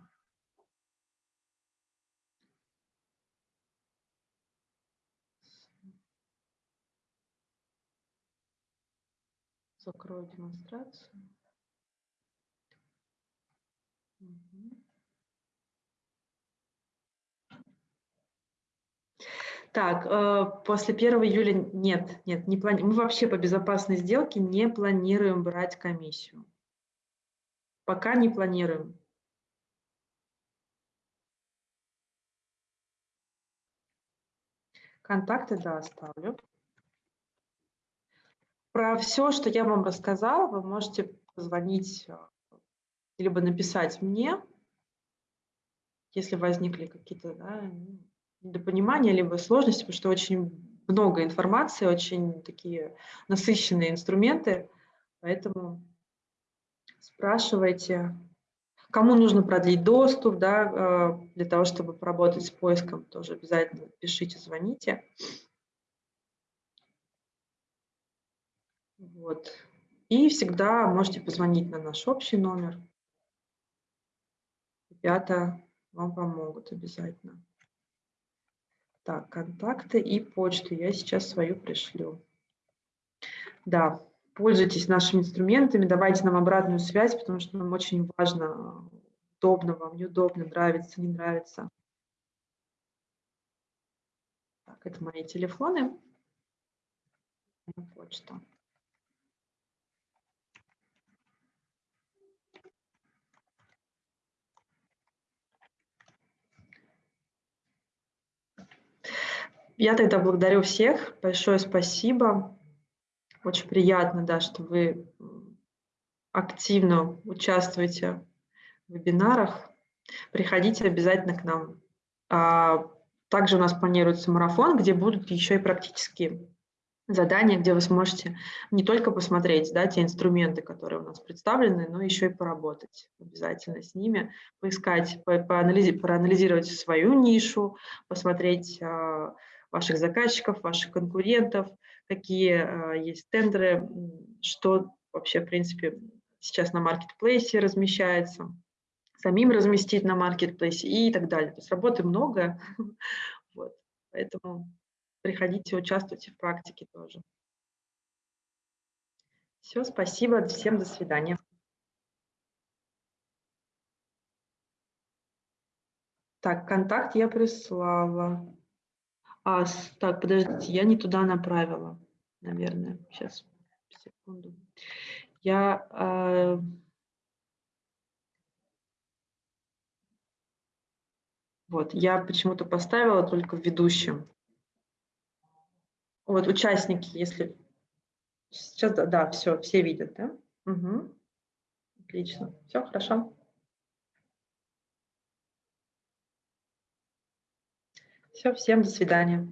закрою демонстрацию. Так, э, после 1 июля нет, нет, не плани... мы вообще по безопасной сделке не планируем брать комиссию. Пока не планируем. Контакты, да, оставлю. Про все, что я вам рассказала, вы можете позвонить, э, либо написать мне, если возникли какие-то да, недопонимания, либо сложности, потому что очень много информации, очень такие насыщенные инструменты, поэтому спрашивайте, кому нужно продлить доступ, да, э, для того, чтобы поработать с поиском, тоже обязательно пишите, звоните. Вот. И всегда можете позвонить на наш общий номер. Ребята вам помогут обязательно. Так, контакты и почту я сейчас свою пришлю. Да, пользуйтесь нашими инструментами, давайте нам обратную связь, потому что нам очень важно, удобно вам, неудобно, нравится, не нравится. Так, это мои телефоны. Почта. Я тогда благодарю всех. Большое спасибо. Очень приятно, да, что вы активно участвуете в вебинарах. Приходите обязательно к нам. А также у нас планируется марафон, где будут еще и практические задания, где вы сможете не только посмотреть да, те инструменты, которые у нас представлены, но еще и поработать обязательно с ними, поискать, по проанализировать свою нишу, посмотреть а, ваших заказчиков, ваших конкурентов, какие э, есть тендеры, что вообще, в принципе, сейчас на маркетплейсе размещается, самим разместить на маркетплейсе и так далее. То есть работы много, <laughs> вот, поэтому приходите, участвуйте в практике тоже. Все, спасибо, всем до свидания. Так, контакт я прислала. А, так, подождите, я не туда направила, наверное. Сейчас, секунду. Я... Э, Вот, я почему-то поставила только в ведущем. Вот, участники, если... Сейчас, да, да все, все видят, да? Угу. Отлично, все хорошо. Все, всем до свидания.